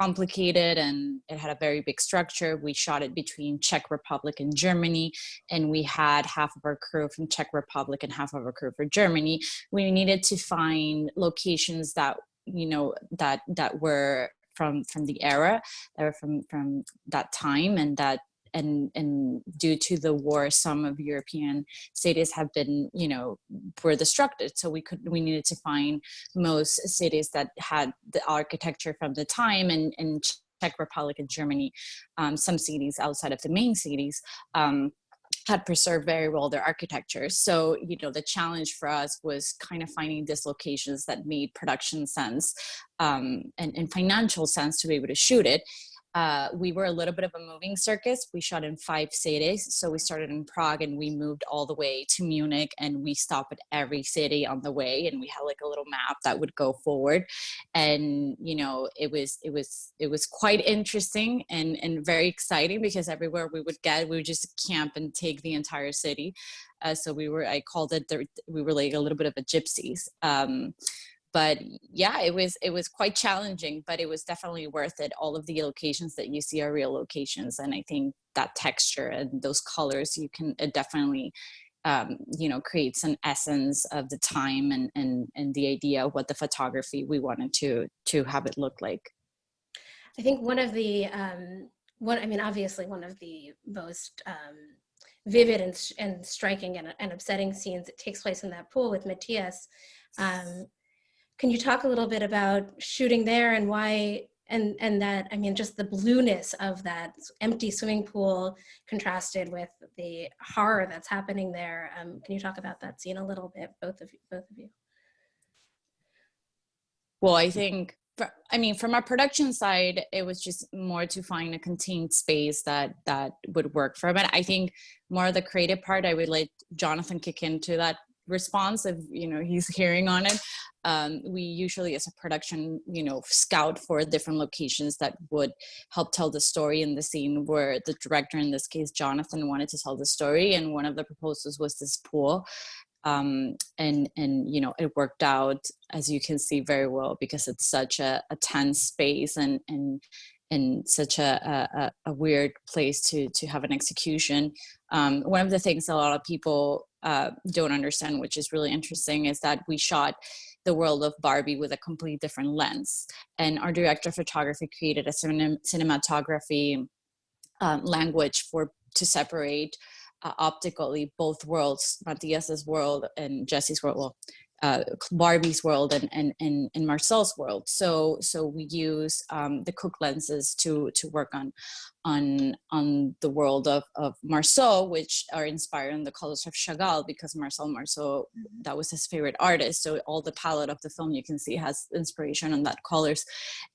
complicated and it had a very big structure. We shot it between Czech Republic and Germany, and we had half of our crew from Czech Republic and half of our crew for Germany. We needed to find locations that you know that that were from from the era, that were from from that time, and that and and due to the war some of european cities have been you know were destructed so we could we needed to find most cities that had the architecture from the time and czech republic and germany um, some cities outside of the main cities um, had preserved very well their architecture. So, you know, the challenge for us was kind of finding dislocations that made production sense um, and, and financial sense to be able to shoot it. Uh, we were a little bit of a moving circus. We shot in five cities. So we started in Prague and we moved all the way to Munich and we stopped at every city on the way and we had like a little map that would go forward. And, you know, it was, it was, it was quite interesting and, and very exciting because everywhere we would get, we would just camp and take the entire city. Uh, so we were, I called it, the, we were like a little bit of a gypsies. Um, but yeah it was it was quite challenging but it was definitely worth it all of the locations that you see are real locations and i think that texture and those colors you can definitely um, you know creates an essence of the time and and and the idea of what the photography we wanted to to have it look like I think one of the um, one I mean obviously one of the most um, vivid and, and striking and, and upsetting scenes that takes place in that pool with Matthias. Um, can you talk a little bit about shooting there and why and and that I mean just the blueness of that empty swimming pool contrasted with the horror that's happening there. Um, can you talk about that scene a little bit, both of you, both of you? Well, I think, I mean, from our production side, it was just more to find a contained space that that would work for. And I think more of the creative part, I would let Jonathan kick into that response if you know he's hearing on it. Um, we usually, as a production, you know, scout for different locations that would help tell the story in the scene. Where the director, in this case, Jonathan, wanted to tell the story, and one of the proposals was this pool um, and and you know it worked out as you can see very well because it's such a, a tense space and and and such a, a, a weird place to to have an execution. Um, one of the things a lot of people uh, don't understand, which is really interesting, is that we shot the world of Barbie with a completely different lens. And our director of photography created a cinem cinematography um, language for to separate uh, optically both worlds, Matthias's world and Jesse's world, well, uh, Barbie's world and, and, and, and Marcel's world. So, so we use um, the Cooke lenses to, to work on, on, on the world of, of Marceau, which are inspired in the colors of Chagall because Marcel Marceau, that was his favorite artist. So all the palette of the film you can see has inspiration on that colors.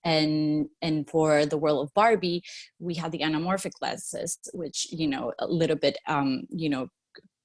And, and for the world of Barbie, we had the anamorphic lenses, which, you know, a little bit, um, you know,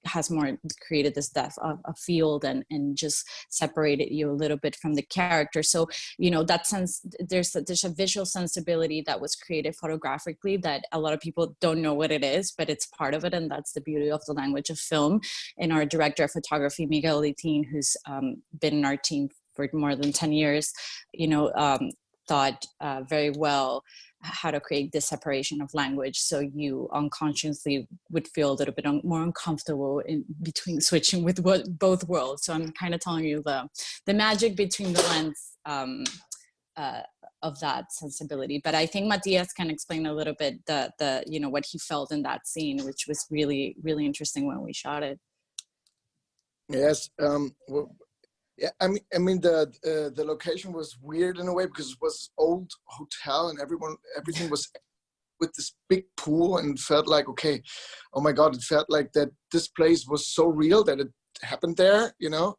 has more created this depth of a field and and just separated you a little bit from the character. So you know that sense there's a, there's a visual sensibility that was created photographically that a lot of people don't know what it is but it's part of it and that's the beauty of the language of film. And our director of photography Miguel Littin who's um, been in our team for more than 10 years you know um, thought uh, very well how to create this separation of language so you unconsciously would feel a little bit un more uncomfortable in between switching with what, both worlds. So i'm kind of telling you the the magic between the lens um, uh, of that sensibility. But i think matthias can explain a little bit the the you know what he felt in that scene which was really really interesting when we shot it. Yes um, yeah, I mean, I mean the uh, the location was weird in a way because it was old hotel and everyone everything was with this big pool and felt like okay, oh my god, it felt like that this place was so real that it happened there, you know.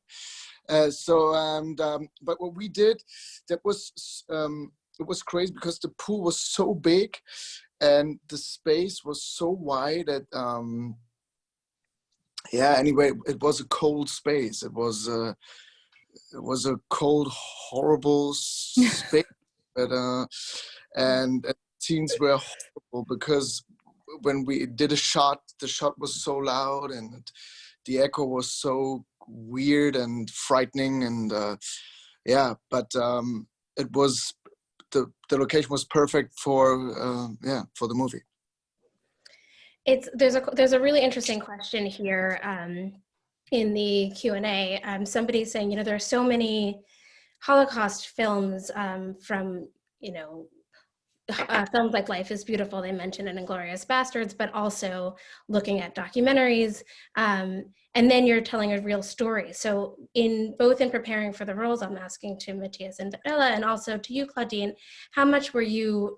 Uh, so and um, but what we did that was um, it was crazy because the pool was so big and the space was so wide that um, yeah anyway it was a cold space it was uh, it was a cold, horrible space. but, uh, and scenes were horrible because when we did a shot, the shot was so loud and the echo was so weird and frightening. And uh, yeah, but um, it was the the location was perfect for uh, yeah for the movie. It's there's a there's a really interesting question here. Um, in the Q&A, um, somebody saying, you know, there are so many Holocaust films um, from, you know, uh, films like Life is Beautiful, they mentioned in Inglourious Basterds, but also looking at documentaries. Um, and then you're telling a real story. So in both in preparing for the roles, I'm asking to Matthias and Bella and also to you, Claudine, how much were you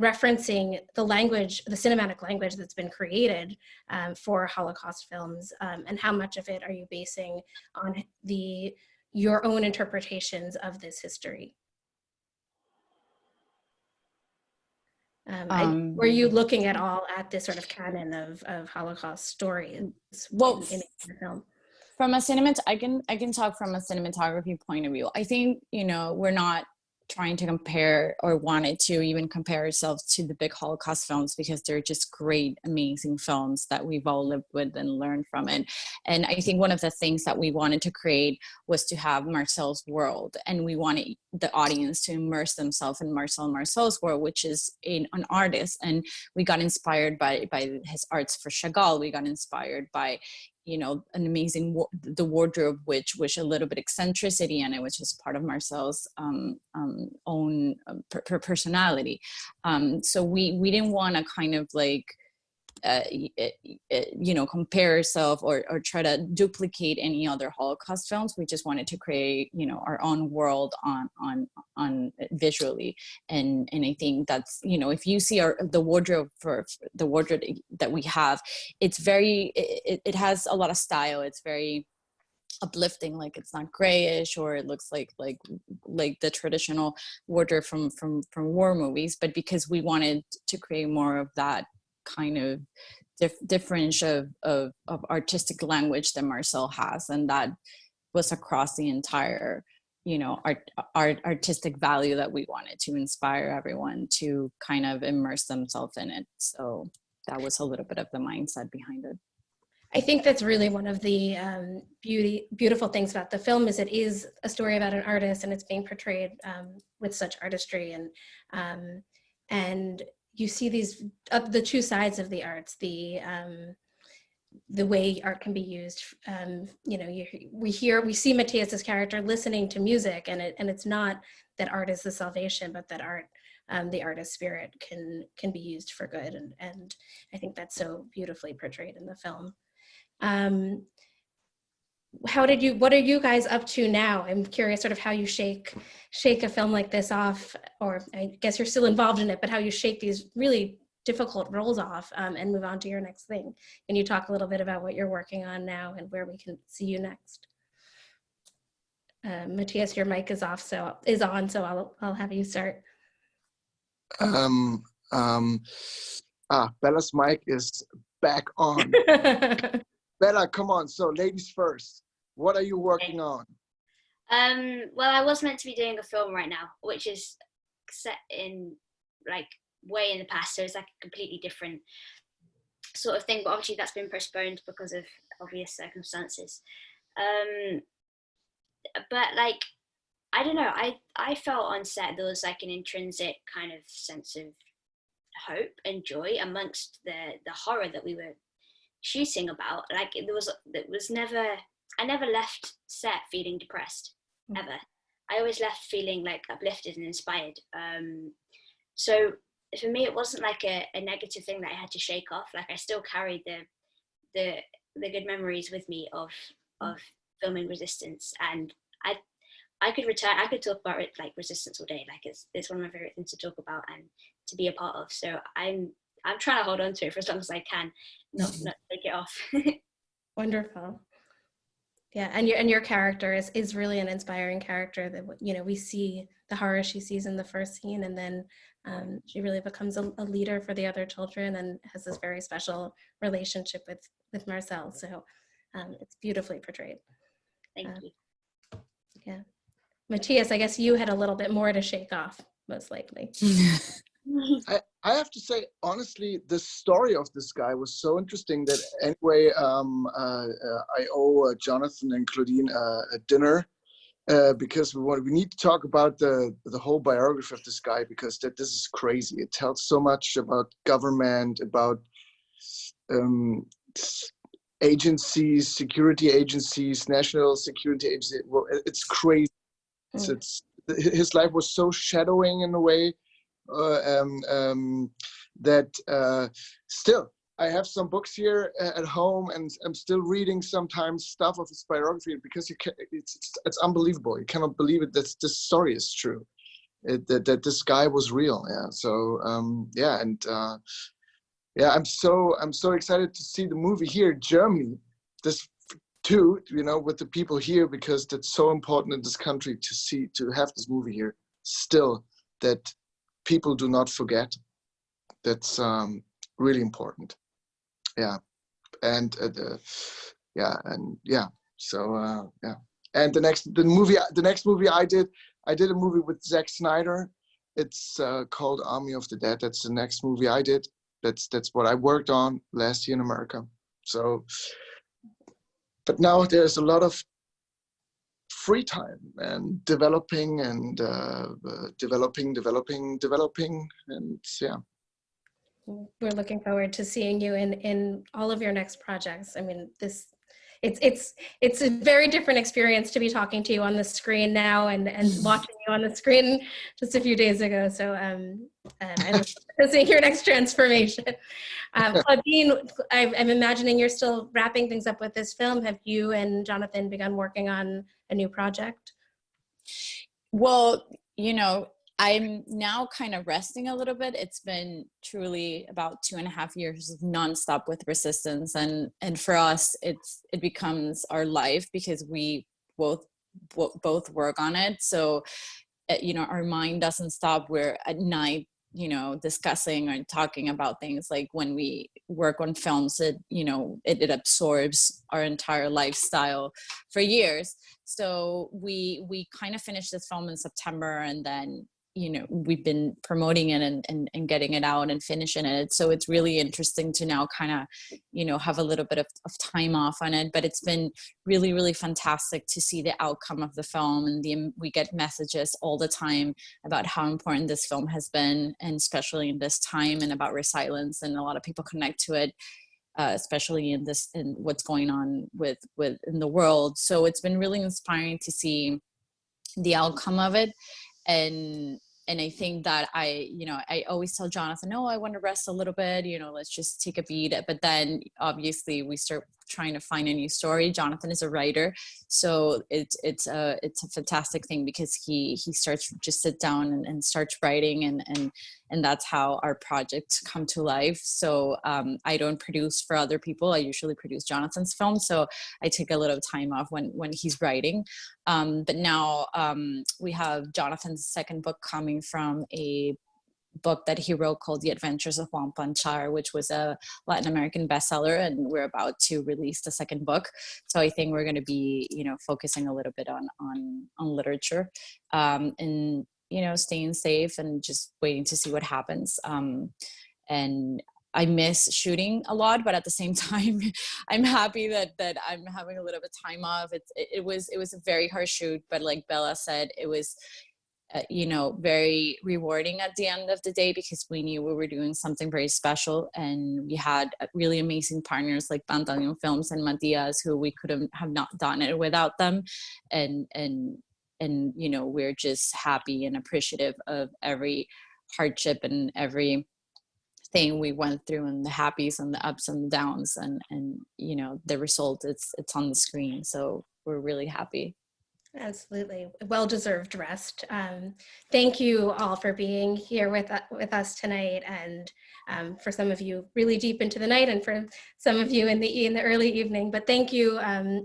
referencing the language, the cinematic language that's been created um, for Holocaust films, um, and how much of it are you basing on the your own interpretations of this history? Um, I, Um, were you looking at all at this sort of canon of, of Holocaust stories Well, in, in the film? from a cinemat i can i can talk from a cinematography point of view i think you know we're not trying to compare or wanted to even compare ourselves to the big Holocaust films because they're just great, amazing films that we've all lived with and learned from it. And I think one of the things that we wanted to create was to have Marcel's world and we wanted the audience to immerse themselves in Marcel Marceau's world, which is in, an artist. And we got inspired by, by his arts for Chagall. We got inspired by you know, an amazing, the wardrobe, which was a little bit eccentricity in it, which is part of Marcel's um, um, own um, per personality. Um, so we, we didn't want to kind of like, uh, you know, compare yourself or, or try to duplicate any other Holocaust films. We just wanted to create, you know, our own world on on on visually. And and I think that's, you know, if you see our the wardrobe for, for the wardrobe that we have, it's very, it, it has a lot of style. It's very uplifting like it's not grayish or it looks like like like the traditional wardrobe from from from war movies but because we wanted to create more of that kind of dif difference of, of, of artistic language that Marcel has. And that was across the entire, you know, art, art, artistic value that we wanted to inspire everyone to kind of immerse themselves in it. So that was a little bit of the mindset behind it. I think that's really one of the um, beauty, beautiful things about the film is it is a story about an artist and it's being portrayed um, with such artistry and um, and you see these uh, the two sides of the arts, the um, the way art can be used. Um, you know, you, we hear we see Matthias's character listening to music, and it and it's not that art is the salvation, but that art um, the artist spirit can can be used for good and and I think that's so beautifully portrayed in the film. Um, how did you what are you guys up to now? I'm curious sort of how you shake shake a film like this off or i guess you're still involved in it but how you shake these really difficult roles off um, and move on to your next thing. Can you talk a little bit about what you're working on now and where we can see you next? Uh, matthias your mic is off so is on so i'll i'll have you start. Um, um, ah, Bella's mic is back on. Bella, come on. So, ladies first. What are you working on? Um, well, I was meant to be doing a film right now, which is set in like way in the past, so it's like a completely different sort of thing. But obviously, that's been postponed because of obvious circumstances. Um, but like, I don't know. I I felt on set there was like an intrinsic kind of sense of hope and joy amongst the the horror that we were shooting about. Like there was it was never I never left set feeling depressed ever. I always left feeling like uplifted and inspired. Um, so for me, it wasn't like a, a negative thing that I had to shake off. Like I still carried the the the good memories with me of of filming Resistance, and I I could return. I could talk about it like Resistance all day. Like it's it's one of my favorite things to talk about and to be a part of. So I'm I'm trying to hold on to it for as long as I can, not not take it off. Wonderful. Yeah, and your and your character is is really an inspiring character that you know we see the horror she sees in the first scene, and then um, she really becomes a, a, leader for the other children and has this very special relationship with with Marcel. So um, it's beautifully portrayed. Thank uh, you. Yeah, Matthias, I guess you had a little bit more to shake off, most likely. I, I have to say, honestly, the story of this guy was so interesting that anyway, um, uh, uh, I owe uh, Jonathan and Claudine uh, a dinner uh, because we want we need to talk about the the whole biography of this guy because that this is crazy. It tells so much about government, about um, agencies, security agencies, national security agencies. Well, it's crazy. It's, Mm. it's his life was so shadowing in a way um, um, that uh, still I have some books here uh, at home and I'm still reading sometimes stuff of his biography because you can, it's, it's, it's unbelievable. You cannot believe it that this story is true. It, that, that this guy was real. Yeah. So um, yeah, and uh, yeah, I'm so I'm so excited to see the movie here Germany. This too, you know, with the people here because that's so important in this country to see to have this movie here. Still, that people do not forget. That's um, really important. Yeah, and uh, the, yeah, and yeah. So uh, yeah, and the next the movie the next movie I did I did a movie with Zack Snyder. It's uh, called Army of the Dead. That's the next movie I did. That's that's what I worked on last year in America. So, but now there's a lot of free time and developing and uh, uh, developing, developing, developing, and yeah. We're looking forward to seeing you in in all of your next projects. I mean, this it's it's it's a very different experience to be talking to you on the screen now and and watching you on the screen just a few days ago. So um, um I look forward to seeing your next transformation. Um, Claudine, I, I'm imagining you're still wrapping things up with this film. Have you and Jonathan begun working on a new project? Well, you know, I'm now kind of resting a little bit. It's been truly about two and a half years of nonstop with resistance, and and for us, it's it becomes our life because we both both work on it. So, uh, you know, our mind doesn't stop. We're at night you know discussing and talking about things like when we work on films it you know it, it absorbs our entire lifestyle for years so we we kind of finished this film in september and then you know we've been promoting it and, and and getting it out and finishing it. So it's really interesting to now kind of you know have a little bit of, of time off on it but it's been really really fantastic to see the outcome of the film and the we get messages all the time about how important this film has been and especially in this time and about resilience and a lot of people connect to it uh, especially in this in what's going on with with in the world. So it's been really inspiring to see the outcome of it and and I think that I, you know, I always tell Jonathan, no, I want to rest a little bit, you know, let's just take a beat. But then obviously we start trying to find a new story. Jonathan is a writer, so it's it's a it's a fantastic thing because he he starts just sit down and, and starts writing, and and and that's how our projects come to life. So um, I don't produce for other people. I usually produce Jonathan's film, so I take a little time off when when he's writing. Um, but now um, we have Jonathan's second book coming from a book that he wrote called The Adventures of Juan Planchard, which was a Latin American bestseller, and we're about to release the second book. So I think we're going to be, you know, focusing a little bit on on on literature, um, and you know, staying safe and just waiting to see what happens. Um, and I miss shooting a lot, but at the same time, I'm happy that that I'm having a little bit of time off. It's it, it was it was a very hard shoot, but like Bella said, it was uh, you know, very rewarding at the end of the day because we knew we were doing something very special and we had uh, really amazing partners like Pantaleon Films and Matthias who we couldn't have not done it without them. And, and, and, you know, we're just happy and appreciative of every hardship and every thing we went through and the happies and the ups and downs and, and, you know, the result it's, it's on the screen. So we're really happy. Absolutely. Well-deserved rest. Um, thank you all for being here with, uh, with us tonight and um, for some of you really deep into the night and for some of you in the, in the early evening. But thank you. Um,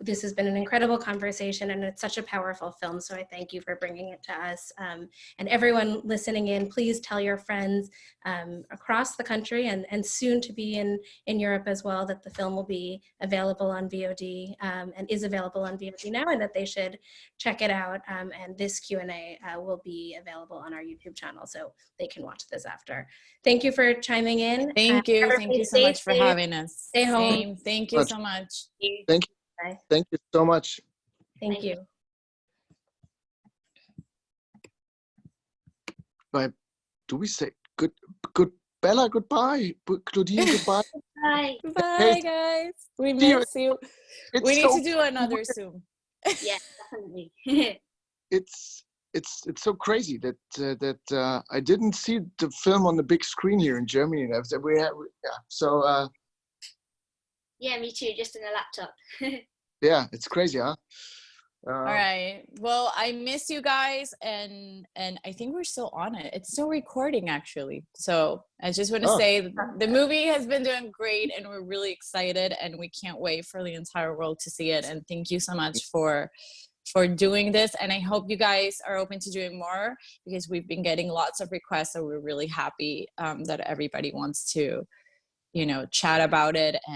this has been an incredible conversation and it's such a powerful film. So I thank you for bringing it to us. Um, and everyone listening in, please tell your friends um, across the country and, and soon to be in, in Europe as well that the film will be available on VOD um, and is available on VOD now and that they should check it out. Um, and this Q&A uh, will be available on our YouTube channel so they can watch this after. Thank you for chiming in. Thank uh, you. Thank you so much for safe. having us. Stay home. Same. Thank you so much. Thank you. Bye. Thank you so much. Thank you. Bye. Do we say good, good, Bella, goodbye. Bu- Claudine, goodbye. Bye. Bye, guys. We See you. miss you. It's We need so to do another Zoom. Yeah, definitely. it's it's it's so crazy that uh, that uh, I didn't see the film on the big screen here in Germany. I've- We have yeah. So uh, yeah, me too, just in a laptop. yeah, it's crazy, huh? Uh, All right. Well, I miss you guys, and and I think we're still on it. It's still recording, actually. So I just want to Oh. say the movie has been doing great, and we're really excited, and we can't wait for the entire world to see it. And thank you so much for for doing this. And I hope you guys are open to doing more because we've been getting lots of requests. So we're really happy um, that everybody wants to, you know, chat about it and.